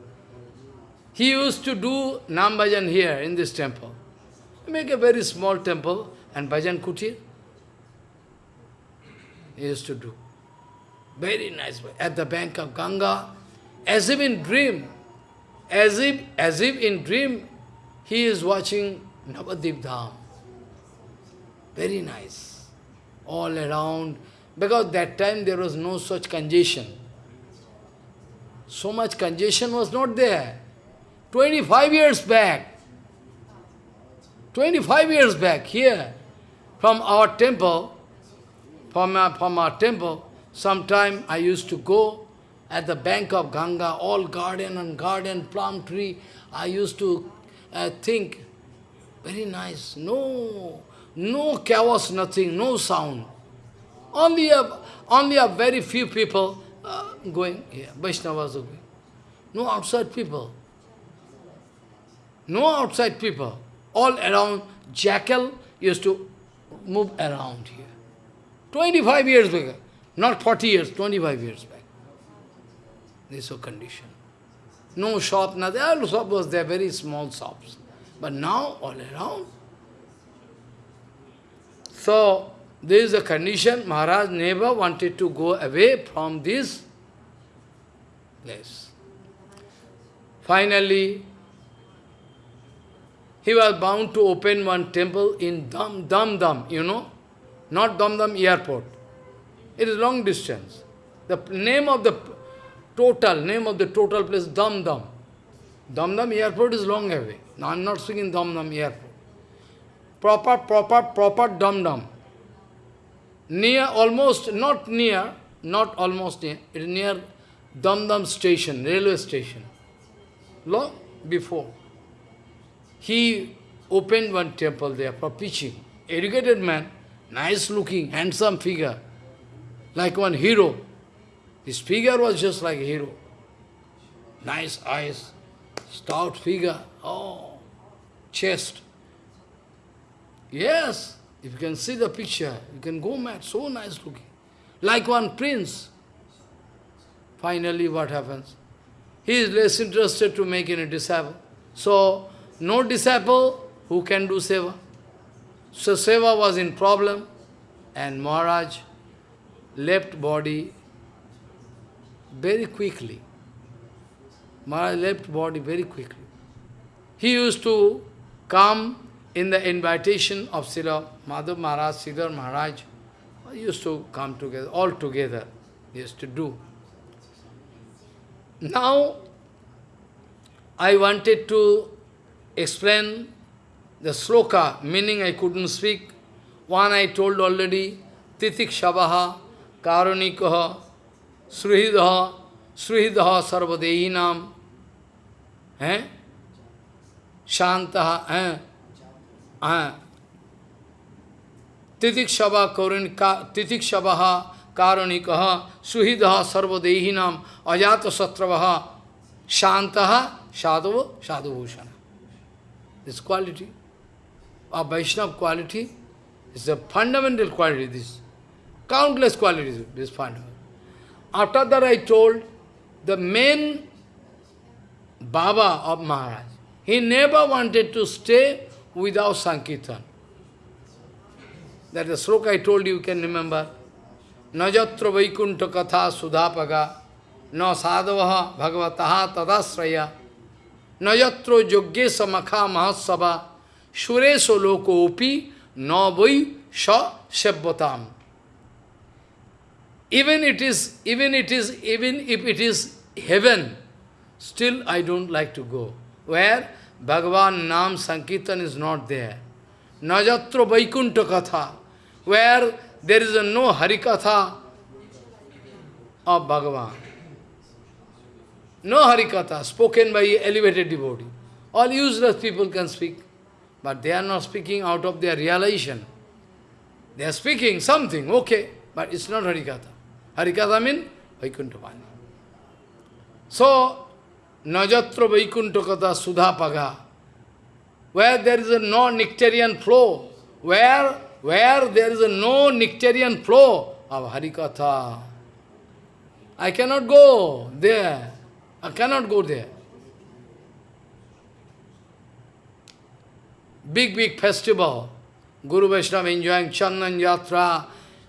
S1: He used to do Nam Bhajan here in this temple. Make a very small temple and Bhajan Kutir. He used to do. Very nice way. At the bank of Ganga, as if in dream, as if, as if in dream, he is watching Navadip Dham. Very nice. All around. Because that time there was no such congestion. So much congestion was not there. 25 years back, 25 years back here, from our temple, from our, from our temple, sometime I used to go at the bank of Ganga, all garden and garden, plum tree. I used to uh, think, very nice, no, no chaos, nothing, no sound. Only a, only a very few people uh, going here. Vaishnavas are going. No outside people. No outside people. All around, jackal used to move around here. 25 years back. Not 40 years, 25 years back. This is a condition. No shop, nothing. All shop was there, very small shops. But now, all around. So, this is the condition. Maharaj never wanted to go away from this place. Finally, he was bound to open one temple in Dum Dum, Dum you know, not Dum Dum airport. It is long distance. The name of the total, name of the total place, Dum Dum. Dum Dum airport is long away. I am not speaking Dum Dum airport. Proper, proper, proper Dum. Near, almost, not near, not almost near, near Dum station, railway station. Long before. He opened one temple there for preaching. Educated man, nice looking, handsome figure, like one hero. His figure was just like a hero. Nice eyes, stout figure, oh, chest. Yes, if you can see the picture, you can go mad, so nice looking. Like one prince. Finally, what happens? He is less interested to make any disciple. So, no disciple who can do seva. So seva was in problem and Maharaj left body very quickly. Maharaj left body very quickly. He used to come in the invitation of Srila Madhav Maharaj, Sridhar Maharaj. Used to come together, all together. Used to do. Now, I wanted to explain the sloka, meaning I couldn't speak. One I told already, Titik Shabaha, Karanikaha, Sruhidaha, Sruhidaha Sarvadehinam, eh? Shantaha, eh? तिथिक्षवा करुण का तिथिक्षवा कारुणिक सुहृद सर्वदेहीनाम अजात शत्रव शांत साधव, साधुभूषण। This quality ah, Vaishnava quality is a fundamental quality this countless qualities this fundamental after there I told the main baba of Maharaj he never wanted to stay without Sankirtan. That the sloka I told you, you can remember. Najatra Vaikunta Katha Sudhapaga Na Sadhavaha Bhagavataha Tadasraya Najatro Yogye Samakha Mahasava Sureso Loko Upi Na Vai Sa Sebbatam. Even it is, even it is, even if it is heaven, still I don't like to go. Where Bhagavan Nam Sankirtan is not there. Najatra Vaikunta Katha, where there is no Harikatha of Bhagavan. No Harikatha spoken by elevated devotee. All useless people can speak, but they are not speaking out of their realization. They are speaking something, okay, but it's not Harikatha. Harikatha means Vaikuntavani. So, Najatra Vaikuntakata Sudhapaga, where there is a no nectarian flow, where, where there is a no nectarian flow of Harikatha. I cannot go there. I cannot go there. Big, big festival. Guru Vaishnava enjoying Chandan Yatra,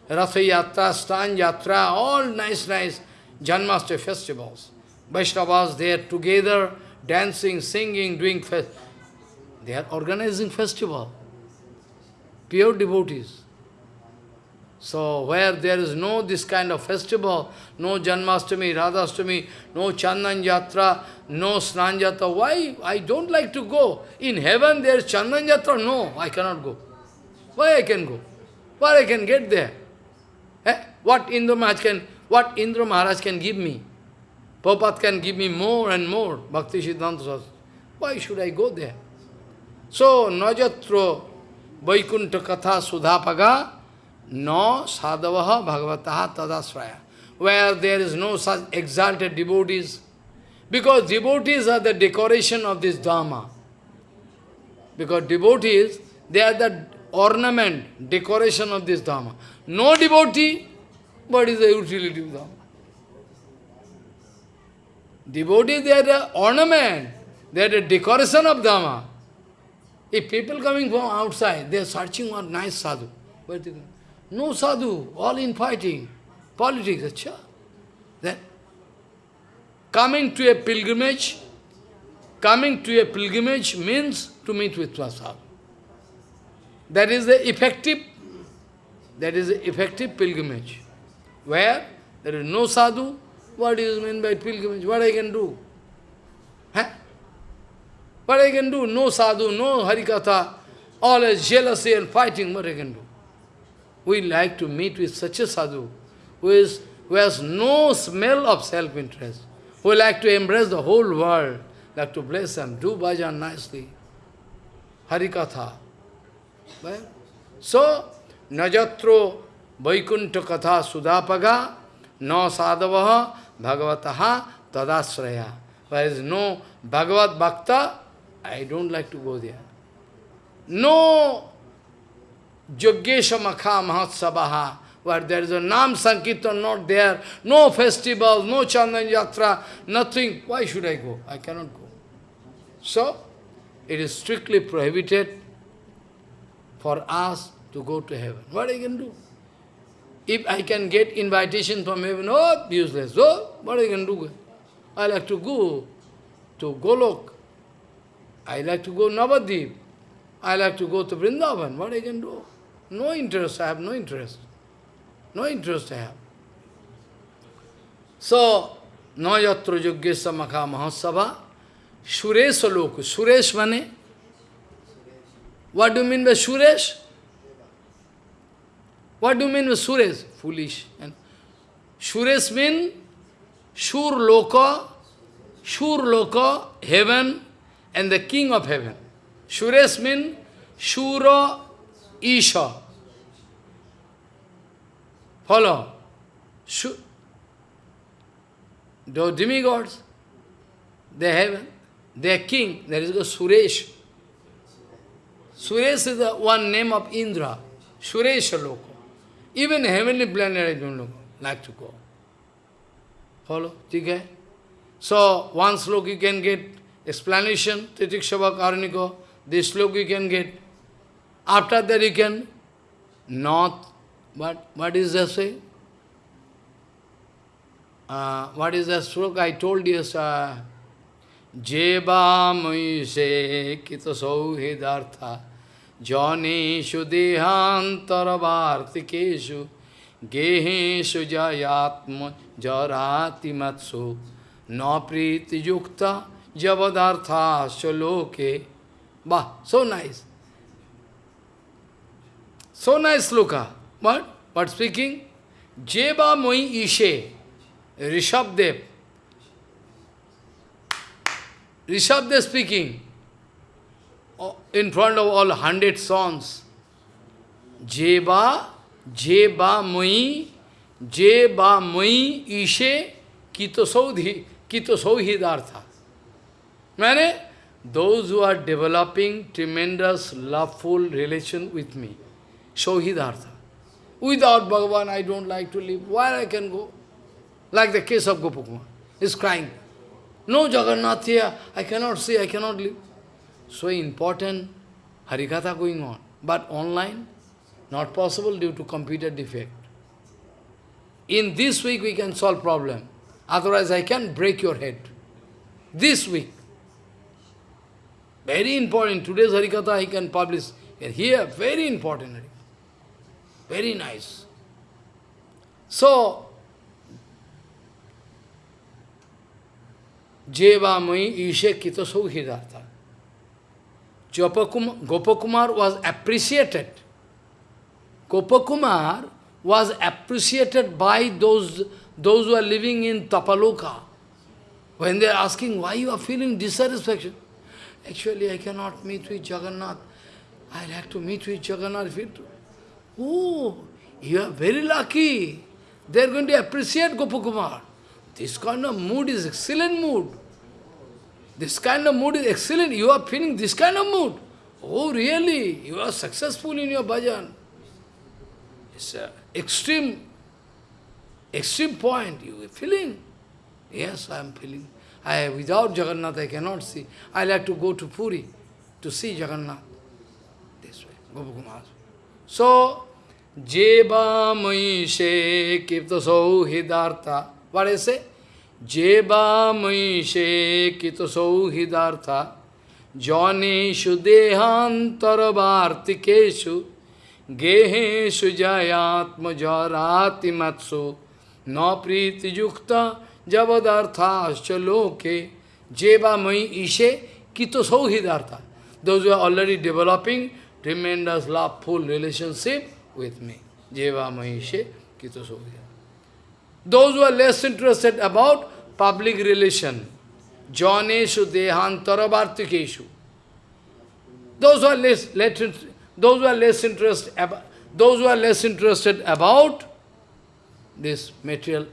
S1: Ratha Yatra, Stan Yatra, all nice, nice Janmashtami festivals. Vaishnavas there together, dancing, singing, doing fest. They are organizing festival. Pure devotees. So, where there is no this kind of festival, no Janmastami, Radhastami, no Chandan Yatra, no Snan Yatra, why? I don't like to go. In heaven there is Chandan Yatra, no, I cannot go. Why I can go? Where I can get there? Eh? What Indra Maharaj can, what Indra Maharaj can give me? Prabhupada can give me more and more, Bhakti Siddhanta Why should I go there? So, Najatro Vaikuntha Katha Sudhapaga no sadhavaha bhagavataha tadasraya, where there is no such exalted devotees, because devotees are the decoration of this Dharma. Because devotees, they are the ornament, decoration of this Dharma. No devotee, what is the utility of Dharma? Devotees, they are ornament, they are the decoration of Dharma. If people coming from outside, they are searching for nice sadhu. No sadhu, all in fighting, politics, acha. Then, coming to a pilgrimage, coming to a pilgrimage means to meet with sadhu. That is the effective, that is the effective pilgrimage. Where there is no sadhu, what is meant by pilgrimage? What I can do? Huh? What I can do? No sadhu, no harikatha, all is jealousy and fighting, what I can do? We like to meet with such a sadhu who, is, who has no smell of self-interest, who like to embrace the whole world, like to bless them, do bhajan nicely, harikatha. Well, so, najatro vaikunta katha sudapaga no sadhavaha bhagavataha tadasraya. There is no Bhagavad Bhakta, I don't like to go there. No Yogesha Makha Mahatsabaha, where there is a Nam Sankirtan not there, no festival, no Chandan Yatra, nothing. Why should I go? I cannot go. So, it is strictly prohibited for us to go to heaven. What I can do? If I can get invitation from heaven, oh, useless. So, what I can do? I like to go to Golok. I like to go Navadip. I like to go to Vrindavan. What I can do? No interest, I have no interest. No interest I have. So, no yatra yogyesa makha mahasabha, Suresh lok. Suresh mane? What do you mean by Suresh? What do you mean with Suresh? Foolish. And Suresh means Shur Loka, Shur Loka, heaven, and the king of heaven. Suresh means Shura Isha. Follow. Shu the demigods, they have their king, there is a Suresh. Suresh is the one name of Indra, Suresh Loko. Even heavenly planet I don't know, like to go. Follow? Okay? So, one slok you can get explanation, Titikshava Karniko, this slok you can get. After that you can not, what, what is that say? Uh, what is that slok? I told you, Jeva Moise Kita Sauhidartha Janeshu Dehantarvartikeshu Geheshu Jayatma Jarati Matsu Napriti Yukta Javadartha Shaloke Bah, so nice. So nice sloka. What? What speaking? Jeva Moi Ishe, Rishabdev. Rishabdev speaking Uh, in front of all hundred sons. Jeva, Jeva Moi, Jeva Moi Ishe, Kito Saudhi, Kito Sauhidartha. Mane, those who are developing tremendous loveful relation with me, Sauhidartha. Without Bhagavan, I don't like to live. Where I can go? Like the case of Gopakumar. He's crying. No Jagannath here, I cannot see, I cannot live. So important Harikatha going on. But online, not possible due to computer defect. In this week we can solve problem. Otherwise I can break your head. This week. Very important. Today's Harikatha I can publish. Here, very important. Very nice. So, Jeva Mai Ishe Kita Sauhidartha. Gopakumar was appreciated. Gopakumar was appreciated by those, those who are living in Tapaloka. When they are asking, why you are feeling dissatisfaction? Actually, I cannot meet with Jagannath. I like to meet with Jagannath. Oh, You are very lucky. They are going to appreciate Gopakumar. This kind of mood is excellent mood. This kind of mood is excellent. You are feeling this kind of mood. Oh, really? You are successful in your bhajan. It's an extreme, extreme point. You are feeling. Yes, I am feeling. I, without Jagannath, I cannot see. I like to go to Puri to see Jagannath. This way, Gopakumar. So, Jeva Maishe Kipta Sauhidartha. What I say? Jeva Maishe Kipta Sauhidartha. Janeshu Dehantarvartikeshu Geheshu Jayatma Jarati Matsu Na Priti Yukta Javadarthascha Loke Jeva Mai Ishe Kito Sauhidartha. Those who are already developing tremendous love-full relationship with me. Jeva Mahishe Kito Sauhidartha. Those who are less interested about public relation, Janeshu Dehantaravartikeshu. Those who are less, less those who are less interested about those who are less interested about this material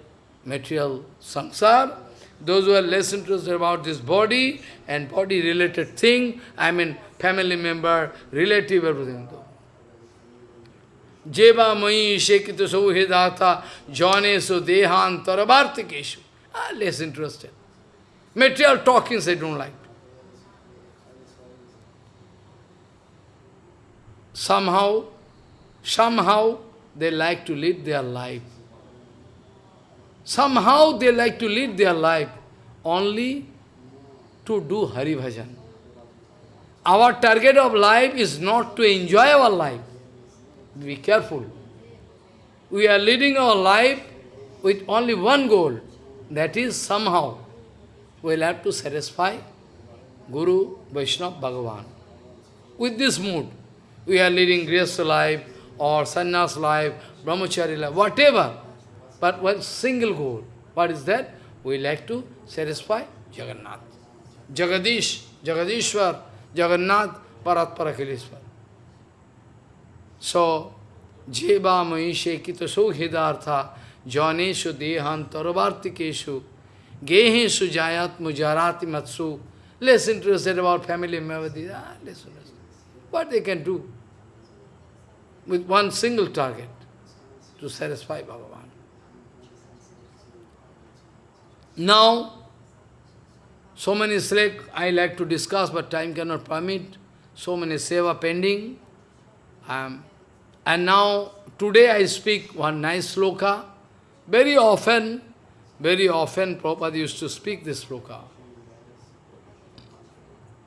S1: material samsara, those who are less interested about this body and body-related thing, I mean family member, relative, everything. Jeva mai shekita sauhidata janesu dehan taravartikeshu. Less interested. Material talkings I don't like. Somehow, somehow they like to live their life Somehow they like to lead their life only to do Hari Bhajan. Our target of life is not to enjoy our life. Be careful. We are leading our life with only one goal, that is somehow we'll have to satisfy Guru, Vaishnava, Bhagavan. With this mood, we are leading Grihastha life or sannyas life, brahmachari life, whatever. But one single goal. What is that? We like to satisfy Jagannath. Jagadish, Jagadishwar, Jagannath, Parat Parakilishwar. So, Jeva Mahishe Kito Sohidartha, Dehan Taravartikeshu, Geheshu Jayat Mujarati Matsu, less interested about family members, ah, less interested. What they can do with one single target to satisfy Bhagavan. Now, so many slack I like to discuss, but time cannot permit. So many seva pending. Um, and now, today I speak one nice sloka. Very often, very often Prabhupada used to speak this sloka.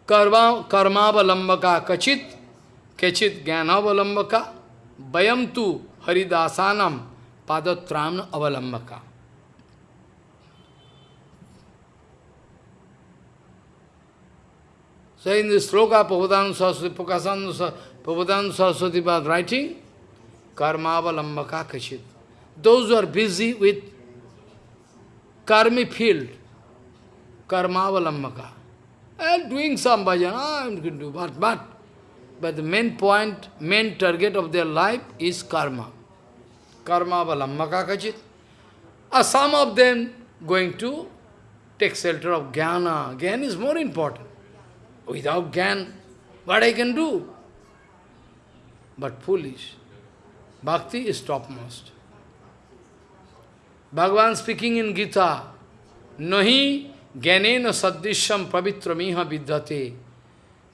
S1: Karma, karmavalambaka kachit, kachit jnanavalambaka, bayam tu haridasanam padatram avalambaka. So in this sloka, Prabhupada Saraswati, Prabhupada Saraswati was writing, Karmavalambaka Kachit. Those who are busy with karmi field, Karmavalambaka, and doing some bhajan, I'm going to do, but, but, but the main point, main target of their life is karma. Karmavalambaka Kachit. Uh, some of them going to take shelter of jnana. Jnana is more important. Without Gyan, what I can do? But foolish. Bhakti is topmost. Bhagavan speaking in Gita, Nahi gyanena sadrishyam pavitramiha vidyate.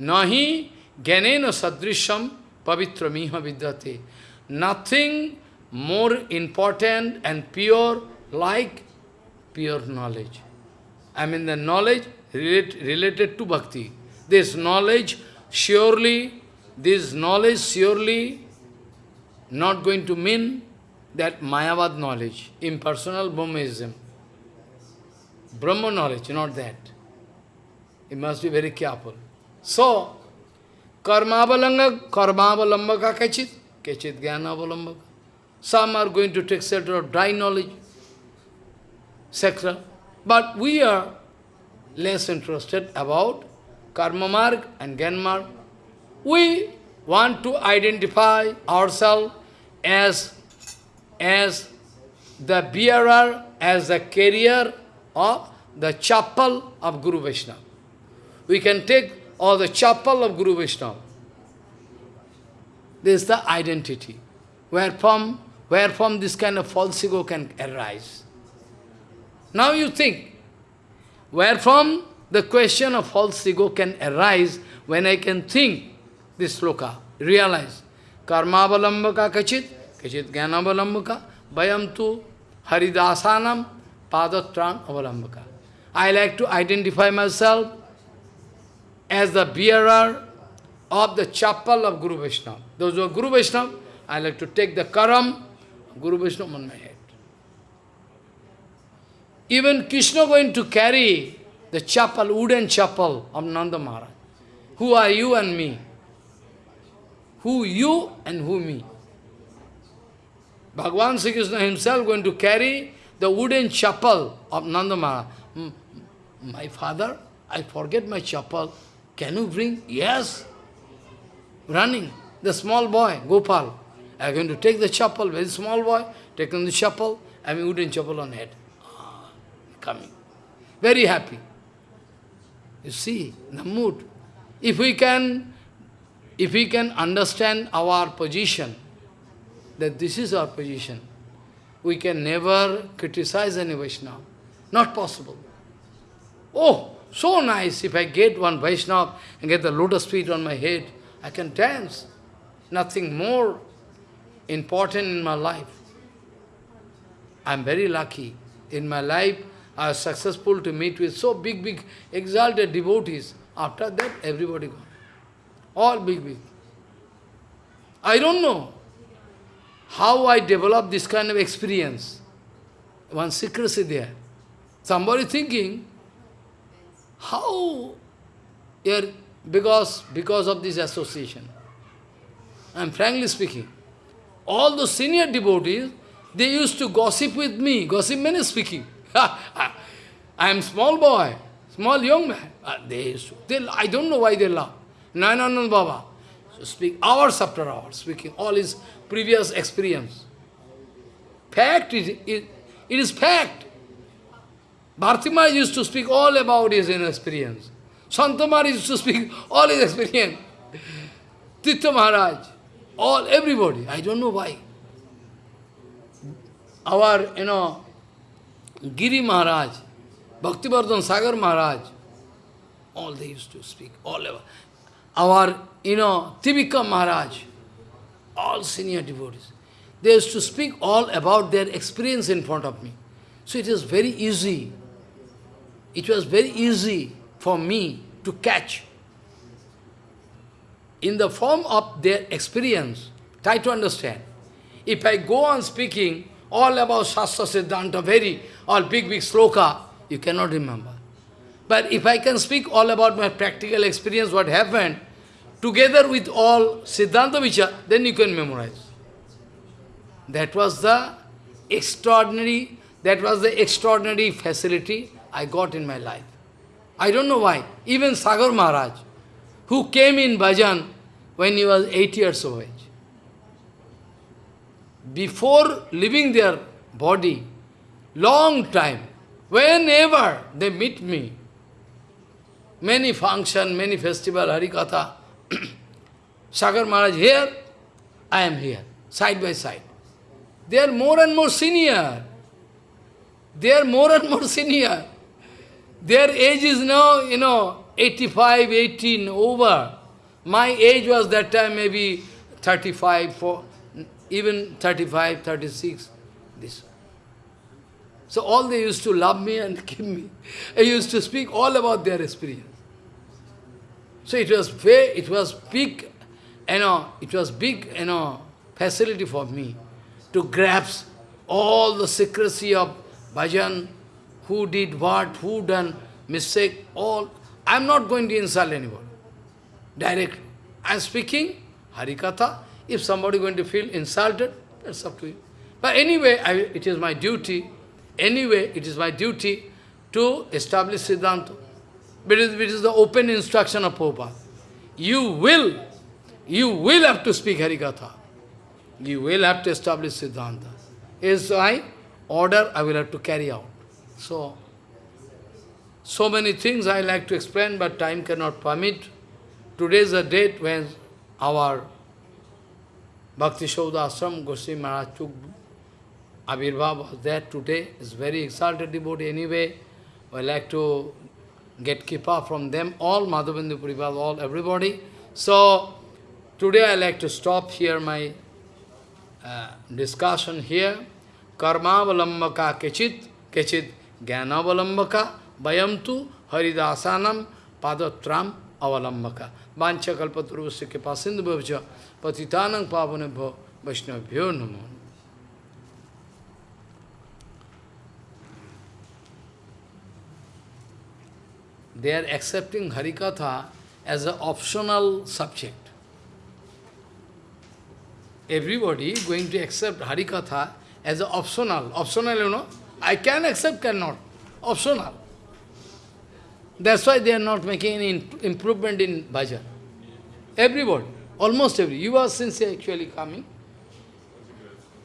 S1: Nahi gyanena sadrishyam pavitramiha vidyate. Nothing more important and pure like pure knowledge. I mean the knowledge relate, related to bhakti. This knowledge surely, this knowledge surely not going to mean that Mayavad knowledge, impersonal Brahmaism. Brahma knowledge, not that. You must be very careful. So, karmavalanga, karmavalambaka kachit, kachit jnanavalambaka. Some are going to take shelter of dry knowledge, etc. But we are less interested about karma mark and gyan mark. We want to identify ourselves as as the bearer, as the carrier of the chapel of Guru Vaishnava. We can take all the chapel of Guru Vaishnava. This is the identity. Wherefrom, wherefrom this kind of false ego can arise. Now you think, wherefrom the question of false ego can arise when I can think this sloka, realize. Karma avalambaka kachit, किचित ज्ञान अवलंब का वयम तो हरिदासानम पादोत्राण अवलंब का I like to identify myself as the bearer of the chappal of guru Vaishnava though of guru Vaishnava I like to take the karam guru Vaishnava man my hate even Krishna going to carry the chappal would and chappal of Nand Maharaj who are you and me who you and who me Bhagavan Sri Krishna himself going to carry the wooden chapel of Nanda Maharaj. My father, I forget my chapel. Can you bring? Yes. Running. The small boy, Gopal. I'm going to take the chapel, very small boy, taking the chapel, having wooden chapel on head. Ah, coming. Very happy. You see, the mood. If we can, if we can understand our position, that this is our position, we can never criticize any Vaishnava. Not possible. Oh, so nice, if I get one Vaishnava and get the lotus feet on my head, I can dance. Nothing more important in my life. I am very lucky. In my life, I was successful to meet with so big, big, exalted devotees. After that, everybody gone. All big, big. I don't know how I developed this kind of experience. One secrecy there. Somebody thinking, how here, because, because of this association. Am frankly speaking. All the senior devotees, they used to gossip with me. Gossip means speaking. (laughs) I am small boy, small young man. Uh, they, used to, they I don't know why they laugh. Nayananand Baba. So speak hours after hours, speaking all his previous experience. Fact, is, it, it is fact. Bhartima used to speak all about his experience. Santamar used to speak all his experience. Titya Maharaj, all, everybody. I don't know why. Our, you know, Giri Maharaj, Bhaktivardhan Sagar Maharaj, all they used to speak, all about. Our, you know, Tivika Maharaj, all senior devotees. They used to speak all about their experience in front of me. So it is very easy it was very easy for me to catch in the form of their experience. Try to understand. If I go on speaking all about Shastra Siddhanta, very, all big, big sloka, you cannot remember. But if I can speak all about my practical experience, what happened, together with all Siddhanta Vichar, then you can memorize. That was the extraordinary, that was the extraordinary facility I got in my life. I don't know why. Even Sagar Maharaj, who came in bhajan when he was eight years of age, before leaving their body, long time, whenever they meet me, many function, many festival, Harikatha, (clears throat) Sagar Maharaj here, I am here, side by side. They are more and more senior. They are more and more (laughs) senior. Their age is now, you know, 85, 18, over. My age was that time maybe 35, four, even 35, 36. This. So all they used to love me and (laughs) give me. I used to speak all about their experience. So it was it was big, you know, it was big, you know, facility for me to grasp all the secrecy of bhajan, who did what, who done mistake, all. I am not going to insult anyone. Directly. I am speaking Harikatha. If somebody going to feel insulted, that's up to you. But anyway, I, it is my duty, anyway, it is my duty to establish Siddhanta. It is, it is the open instruction of Prabhupada. You will, you will have to speak Harikatha. You will have to establish Siddhanta. is my order I will have to carry out. So, so many things I like to explain, but time cannot permit. Today is the date when our Bhakti Sauda Ashram, Goswami Maharaj took Abhirbhav was there today. Is very exalted devotee anyway. I like to get kipa from them, all Madhavendra Puripad, all everybody. So, today I like to stop here my uh, discussion here. Karma valambaka kechit, kechit jnana valambaka, bayamtu haridasanam padatram avalambaka. Vancha kalpaturvasya kipa sindhu bhavja, patitanang pavanebho vaishnavbhyo namo. They are accepting Harikatha as an optional subject. Everybody going to accept Harikatha as an optional. Optional, you know. I can accept, cannot. Optional. That's why they are not making any improvement in bhajan. Everybody, almost every. You are sincere actually coming.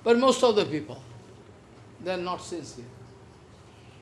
S1: But most of the people, they are not sincere.